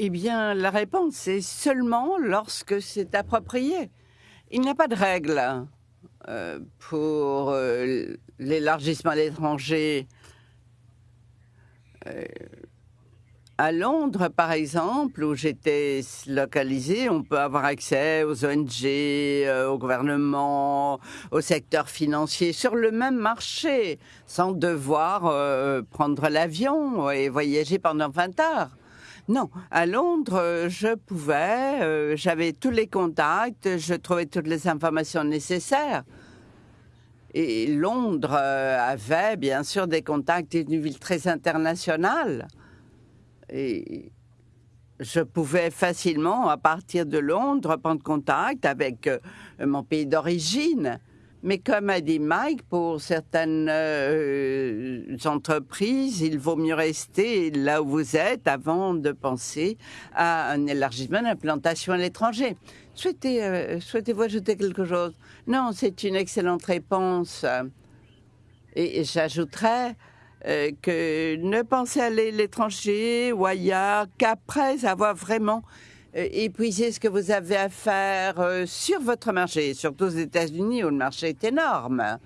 Eh bien, la réponse est seulement lorsque c'est approprié. Il n'y a pas de règle euh, pour euh, l'élargissement à l'étranger. Euh, À Londres, par exemple, où j'étais localisé, on peut avoir accès aux ONG, euh, au gouvernement, au secteur financier sur le même marché, sans devoir euh, prendre l'avion et voyager pendant 20 heures. Non, à Londres, je pouvais, euh, j'avais tous les contacts, je trouvais toutes les informations nécessaires. Et Londres avait bien sûr des contacts, une ville très internationale et je pouvais facilement, à partir de Londres, prendre contact avec euh, mon pays d'origine. Mais comme a dit Mike, pour certaines euh, entreprises, il vaut mieux rester là où vous êtes avant de penser à un élargissement d'implantation à l'étranger. Euh, souhaitez-vous ajouter quelque chose? Non, c'est une excellente réponse. Et j'ajouterais euh, que ne pensez aller à l'étranger ou ailleurs qu'après avoir vraiment euh, épuisé ce que vous avez à faire euh, sur votre marché, surtout aux États-Unis où le marché est énorme.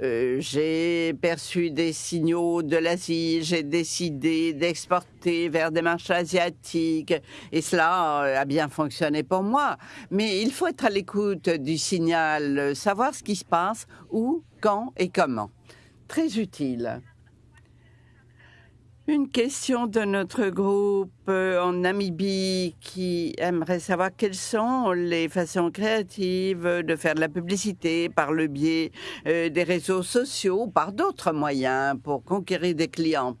j'ai perçu des signaux de l'Asie, j'ai décidé d'exporter vers des marchés asiatiques et cela a bien fonctionné pour moi. Mais il faut être à l'écoute du signal, savoir ce qui se passe, où, quand et comment. Très utile. Une question de notre groupe euh, en Namibie qui aimerait savoir quelles sont les façons créatives de faire de la publicité par le biais euh, des réseaux sociaux ou par d'autres moyens pour conquérir des clients.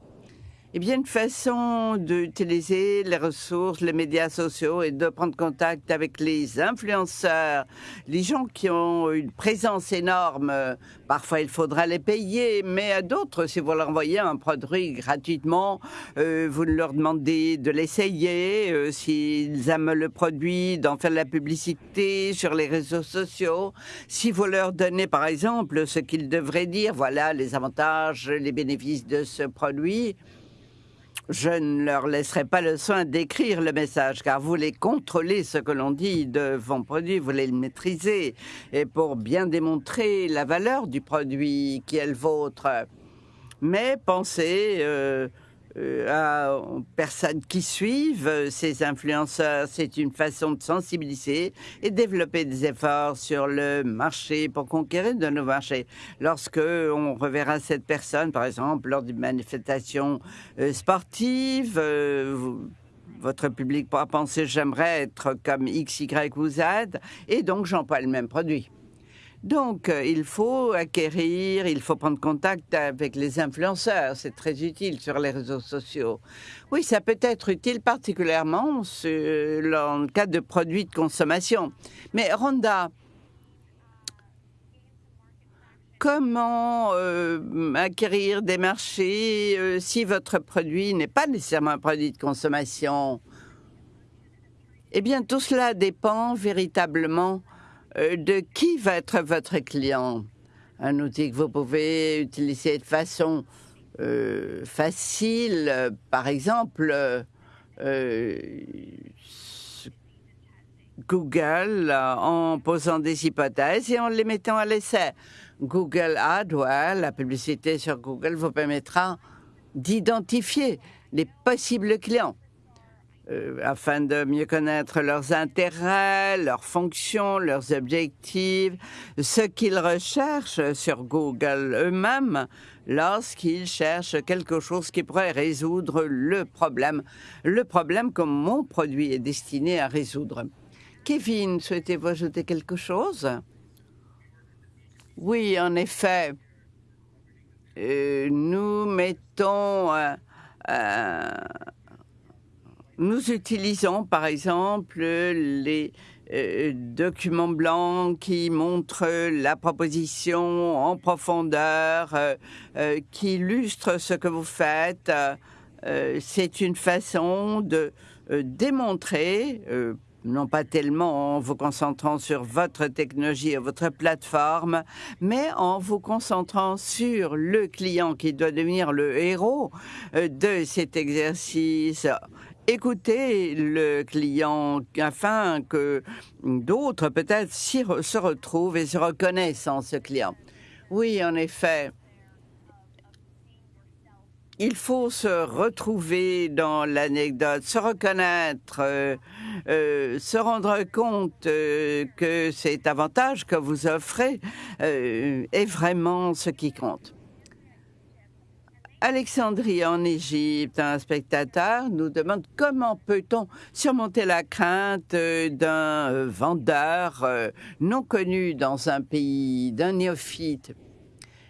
Eh bien, une façon d'utiliser les ressources, les médias sociaux et de prendre contact avec les influenceurs, les gens qui ont une présence énorme. Parfois, il faudra les payer, mais à d'autres, si vous leur envoyez un produit gratuitement, euh, vous leur demandez de l'essayer, euh, s'ils aiment le produit, d'en faire la publicité sur les réseaux sociaux. Si vous leur donnez, par exemple, ce qu'ils devraient dire, voilà les avantages, les bénéfices de ce produit, je ne leur laisserai pas le soin d'écrire le message, car vous les contrôlez ce que l'on dit de vos produits, vous les maîtrisez. Et pour bien démontrer la valeur du produit qui est le vôtre, mais pensez euh, euh, aux personnes qui suivent euh, ces influenceurs. C'est une façon de sensibiliser et développer des efforts sur le marché pour conquérir de nouveaux marchés. Lorsque on reverra cette personne, par exemple, lors d'une manifestation euh, sportive, votre public pourra penser j'aimerais être comme X, Y ou Z, et donc j'emploie le même produit. Donc, euh, il faut acquérir, il faut prendre contact avec les influenceurs. C'est très utile sur les réseaux sociaux. Oui, ça peut être utile particulièrement dans le cas de produits de consommation. Mais Rhonda, comment euh, acquérir des marchés euh, si votre produit n'est pas nécessairement un produit de consommation? Eh bien, tout cela dépend véritablement de qui va être votre client? Un outil que vous pouvez utiliser de façon euh, facile, par exemple, euh, Google en posant des hypothèses et en les mettant à l'essai. Google AdWords, la publicité sur Google vous permettra d'identifier les possibles clients. Euh, afin de mieux connaître leurs intérêts, leurs fonctions, leurs objectifs, ce qu'ils recherchent sur Google eux-mêmes lorsqu'ils cherchent quelque chose qui pourrait résoudre le problème, le problème que mon produit est destiné à résoudre. Kevin, souhaitez-vous ajouter quelque chose? Oui, en effet. Euh, nous mettons nous utilisons par exemple les euh, documents blancs qui montrent la proposition en profondeur, euh, euh, qui illustrent ce que vous faites. C'est une façon de démontrer non pas tellement en vous concentrant sur votre technologie et votre plateforme, mais en vous concentrant sur le client qui doit devenir le héros de cet exercice écouter le client afin que d'autres peut-être se retrouvent et se reconnaissent en ce client. Oui, en effet. il faut se retrouver dans l'anecdote, se reconnaître, euh, euh, se rendre compte euh, que cet avantage que vous offrez est vraiment ce qui compte. Alexandrie en Égypte, un spectateur nous demande comment peut-on surmonter la crainte d'un vendeur non connu dans un pays, d'un néophyte.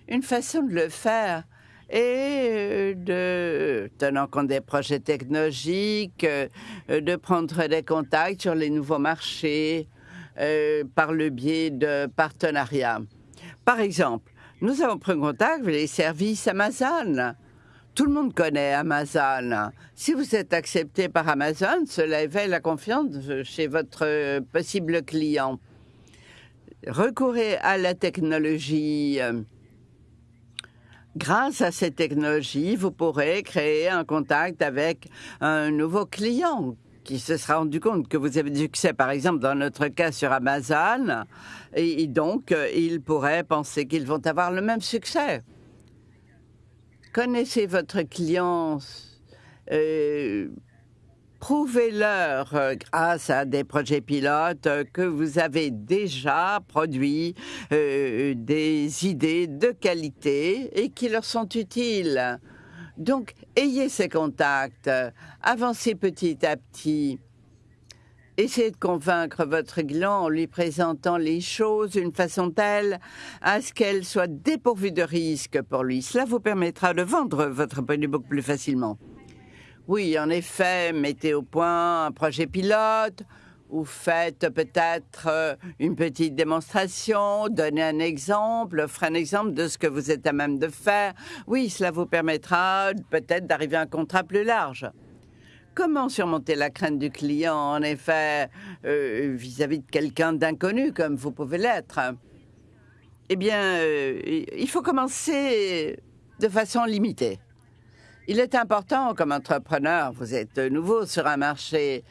Une façon de le faire, et de, tenant compte des projets technologiques, euh, de prendre des contacts sur les nouveaux marchés euh, par le biais de partenariats. Par exemple, nous avons pris contact avec les services Amazon. Tout le monde connaît Amazon. Si vous êtes accepté par Amazon, cela éveille la confiance chez votre possible client. Recourez à la technologie. Grâce à cette technologie, vous pourrez créer un contact avec un nouveau client qui se sera rendu compte que vous avez du succès, par exemple, dans notre cas sur Amazon, et donc euh, il pourrait penser qu'ils vont avoir le même succès. Connaissez votre client, euh, Prouvez-leur, euh, grâce à des projets pilotes, que vous avez déjà produit des idées de qualité et qui leur sont utiles. Donc, ayez ces contacts, avancez petit à petit. Essayez de convaincre votre client en lui présentant les choses d'une façon telle à ce qu'elles soient dépourvues de risques pour lui. Cela vous permettra de vendre votre produit beaucoup plus facilement. Oui, en effet, mettez au point un projet pilote ou faites peut-être euh, une petite démonstration, donnez un exemple, offrez un exemple de ce que vous êtes à même de faire. Oui, cela vous permettra peut-être d'arriver à un contrat plus large. Comment surmonter la crainte du client, en effet, euh, vis-à-vis de quelqu'un d'inconnu comme vous pouvez l'être? Eh bien, euh, il faut commencer de façon limitée. Il est important comme entrepreneur, vous êtes nouveau sur un marché,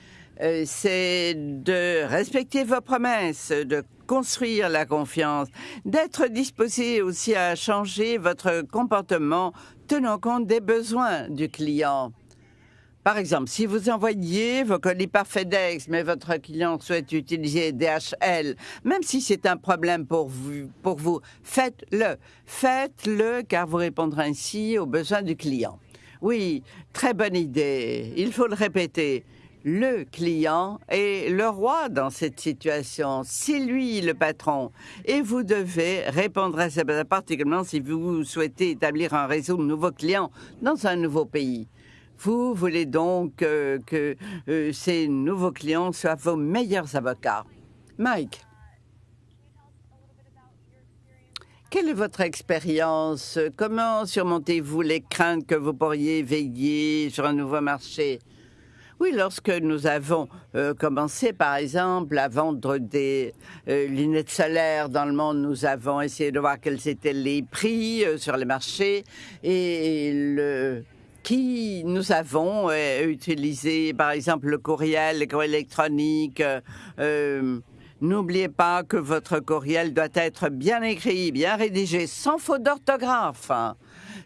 c'est de respecter vos promesses, de construire la confiance, d'être disposé aussi à changer votre comportement tenant compte des besoins du client. Par exemple, si vous envoyez vos colis par FedEx, mais votre client souhaite utiliser DHL, même si c'est un problème pour vous, pour vous faites-le. Faites-le car vous répondrez ainsi aux besoins du client. Oui, très bonne idée. Il faut le répéter. Le client est le roi dans cette situation. C'est lui le patron. Et vous devez répondre à ça, particulièrement si vous souhaitez établir un réseau de nouveaux clients dans un nouveau pays. Vous voulez donc euh, que euh, ces nouveaux clients soient vos meilleurs avocats. Mike. Quelle est votre expérience? Comment surmontez-vous les craintes que vous pourriez veiller sur un nouveau marché? Oui, lorsque nous avons euh, commencé, par exemple, à vendre des euh, lunettes solaires dans le monde, nous avons essayé de voir quels étaient les prix euh, sur les marchés et le qui nous avons utilisé, par exemple, le courriel, le courriel électronique. N'oubliez pas que votre courriel doit être bien écrit, bien rédigé, sans faute d'orthographe.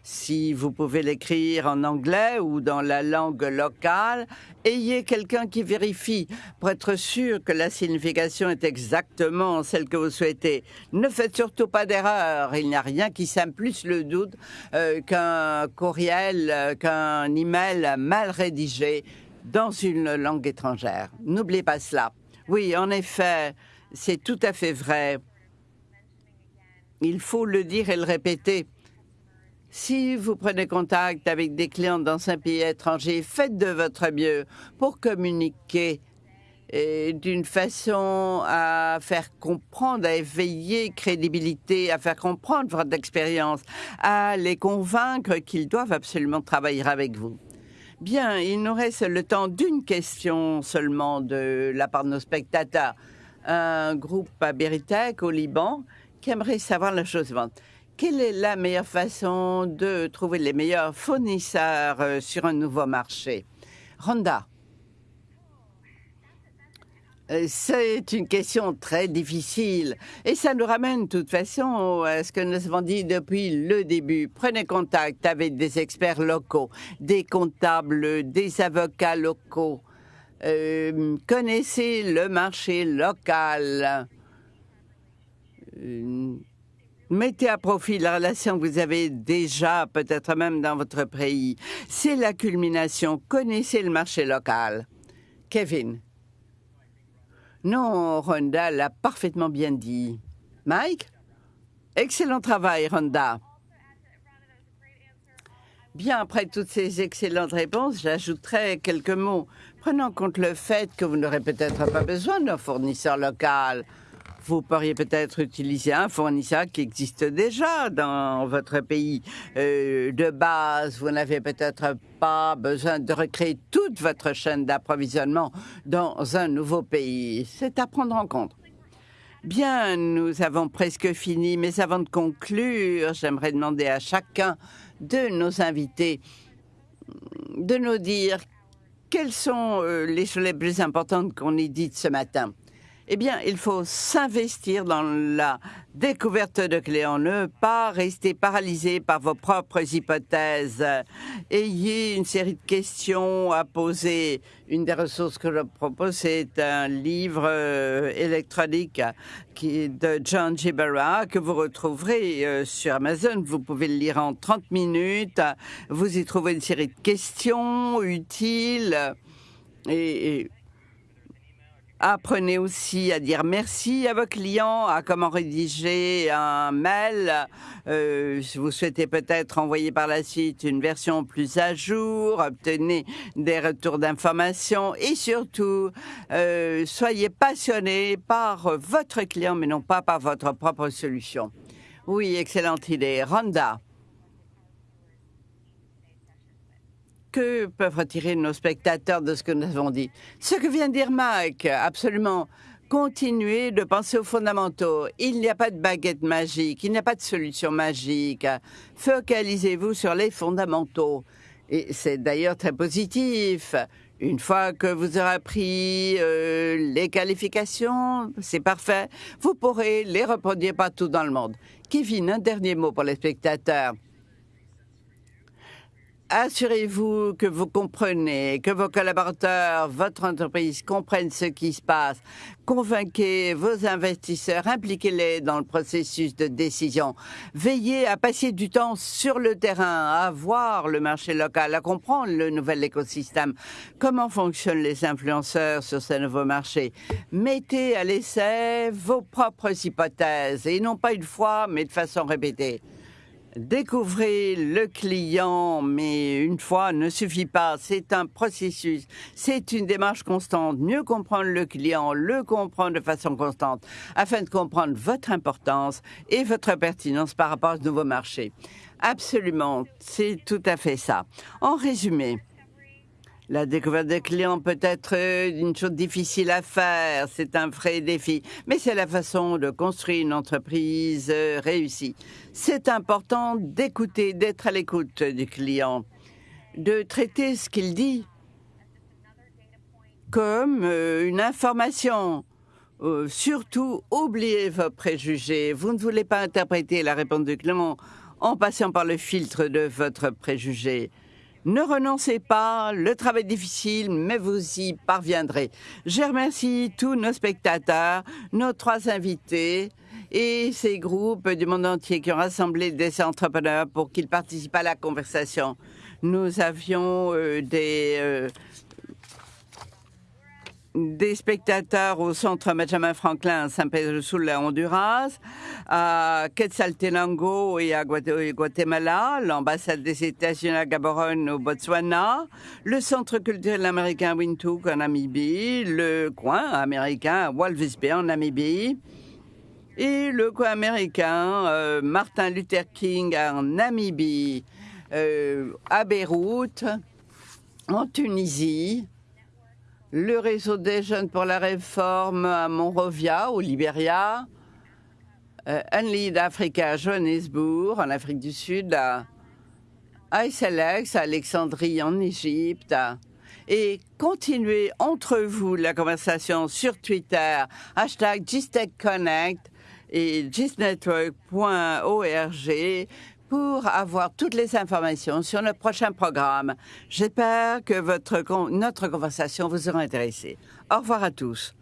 Si vous pouvez l'écrire en anglais ou dans la langue locale, ayez quelqu'un qui vérifie pour être sûr que la signification est exactement celle que vous souhaitez. Ne faites surtout pas d'erreur. Il n'y a rien qui sème plus le doute euh, qu'un courriel, euh, qu'un email mal rédigé dans une langue étrangère. N'oubliez pas cela. Oui, en effet, c'est tout à fait vrai. Il faut le dire et le répéter. Si vous prenez contact avec des clients dans un pays étranger, faites de votre mieux pour communiquer d'une façon à faire comprendre, à éveiller crédibilité, à faire comprendre votre expérience, à les convaincre qu'ils doivent absolument travailler avec vous. Bien, il nous reste le temps d'une question seulement de la part de nos spectateurs. Un groupe à Beritech au Liban qui aimerait savoir la chose suivante. Quelle est la meilleure façon de trouver les meilleurs fournisseurs euh, sur un nouveau marché? Rhonda Euh, c'est une question très difficile et ça nous ramène de toute façon à ce que nous avons dit depuis le début. Prenez contact avec des experts locaux, des comptables, des avocats locaux. Euh, connaissez le marché local. Mettez à profit la relation que vous avez déjà, peut-être même dans votre pays. C'est la culmination. Connaissez le marché local. Kevin. Non, Rhonda l'a parfaitement bien dit. Mike Excellent travail, Rhonda. Bien, après toutes ces excellentes réponses, j'ajouterai quelques mots. Prenant en compte le fait que vous n'aurez peut-être pas besoin d'un fournisseur local, vous pourriez peut-être utiliser un fournisseur qui existe déjà dans votre pays euh, de base. Vous n'avez peut-être pas besoin de recréer toute votre chaîne d'approvisionnement dans un nouveau pays. C'est à prendre en compte. Bien, nous avons presque fini, mais avant de conclure, j'aimerais demander à chacun de nos invités de nous dire quelles sont euh, les choses les plus importantes qu'on ait dites ce matin. Eh bien, il faut s'investir dans la découverte de clients, ne pas rester paralysé par vos propres hypothèses. Ayez une série de questions à poser. Une des ressources que je propose, c'est un livre euh, électronique qui de John Gibera que vous retrouverez euh, sur Amazon. Vous pouvez le lire en 30 minutes. Vous y trouvez une série de questions utiles et Apprenez aussi à dire merci à vos clients, à comment rédiger un mail. Euh, vous souhaitez peut-être envoyer par la suite une version plus à jour, obtenez des retours d'informations et surtout, euh, soyez passionné par votre client, mais non pas par votre propre solution. Oui, excellente idée. Rhonda. Que peuvent retirer nos spectateurs de ce que nous avons dit Ce que vient de dire Mike, absolument. Continuez de penser aux fondamentaux. Il n'y a pas de baguette magique, il n'y a pas de solution magique. Focalisez-vous sur les fondamentaux. Et c'est d'ailleurs très positif. Une fois que vous aurez appris euh, les qualifications, c'est parfait. Vous pourrez les reproduire partout dans le monde. Kevin, un dernier mot pour les spectateurs assurez-vous que vous comprenez, que vos collaborateurs, votre entreprise comprennent ce qui se passe. Convainquez vos investisseurs, impliquez-les dans le processus de décision. Veillez à passer du temps sur le terrain, à voir le marché local, à comprendre le nouvel écosystème. Comment fonctionnent les influenceurs sur ce nouveau marché? Mettez à l'essai vos propres hypothèses, et non pas une fois, mais de façon répétée. Découvrez le client, mais une fois ne suffit pas. C'est un processus. C'est une démarche constante. Mieux comprendre le client, le comprendre de façon constante, afin de comprendre votre importance et votre pertinence par rapport à ce nouveau marché. Absolument. C'est tout à fait ça. En résumé, la découverte des clients peut être une chose difficile à faire, c'est un vrai défi, mais c'est la façon de construire une entreprise réussie. C'est important d'écouter, d'être à l'écoute du client, de traiter ce qu'il dit comme euh, une information. Euh, surtout, oubliez vos préjugés. Vous ne voulez pas interpréter la réponse du client en passant par le filtre de votre préjugé. Ne renoncez pas, le travail est difficile, mais vous y parviendrez. Je remercie tous nos spectateurs, nos trois invités et ces groupes du monde entier qui ont rassemblé des entrepreneurs pour qu'ils participent à la conversation. Nous avions euh, des euh, des spectateurs au centre Benjamin Franklin à San Pedro Sula, Honduras, à Quetzaltenango et à Guatemala, l'ambassade des États-Unis à Gaborone au Botswana, le centre culturel américain Windhoek en Namibie, le coin américain à Walvis Bay en Namibie, et le coin américain euh, Martin Luther King en Namibie, euh, à Beyrouth, en Tunisie, le réseau des jeunes pour la réforme à Monrovia, au Libéria, euh, Unlead Africa à Johannesburg, en Afrique du Sud, à à Alexandrie, en Égypte, et continuez entre vous la conversation sur Twitter, hashtag GISTECHConnect et gisnetwork.org pour avoir toutes les informations sur notre prochain programme. J'espère que notre conversation vous aura intéressé. Au revoir à tous.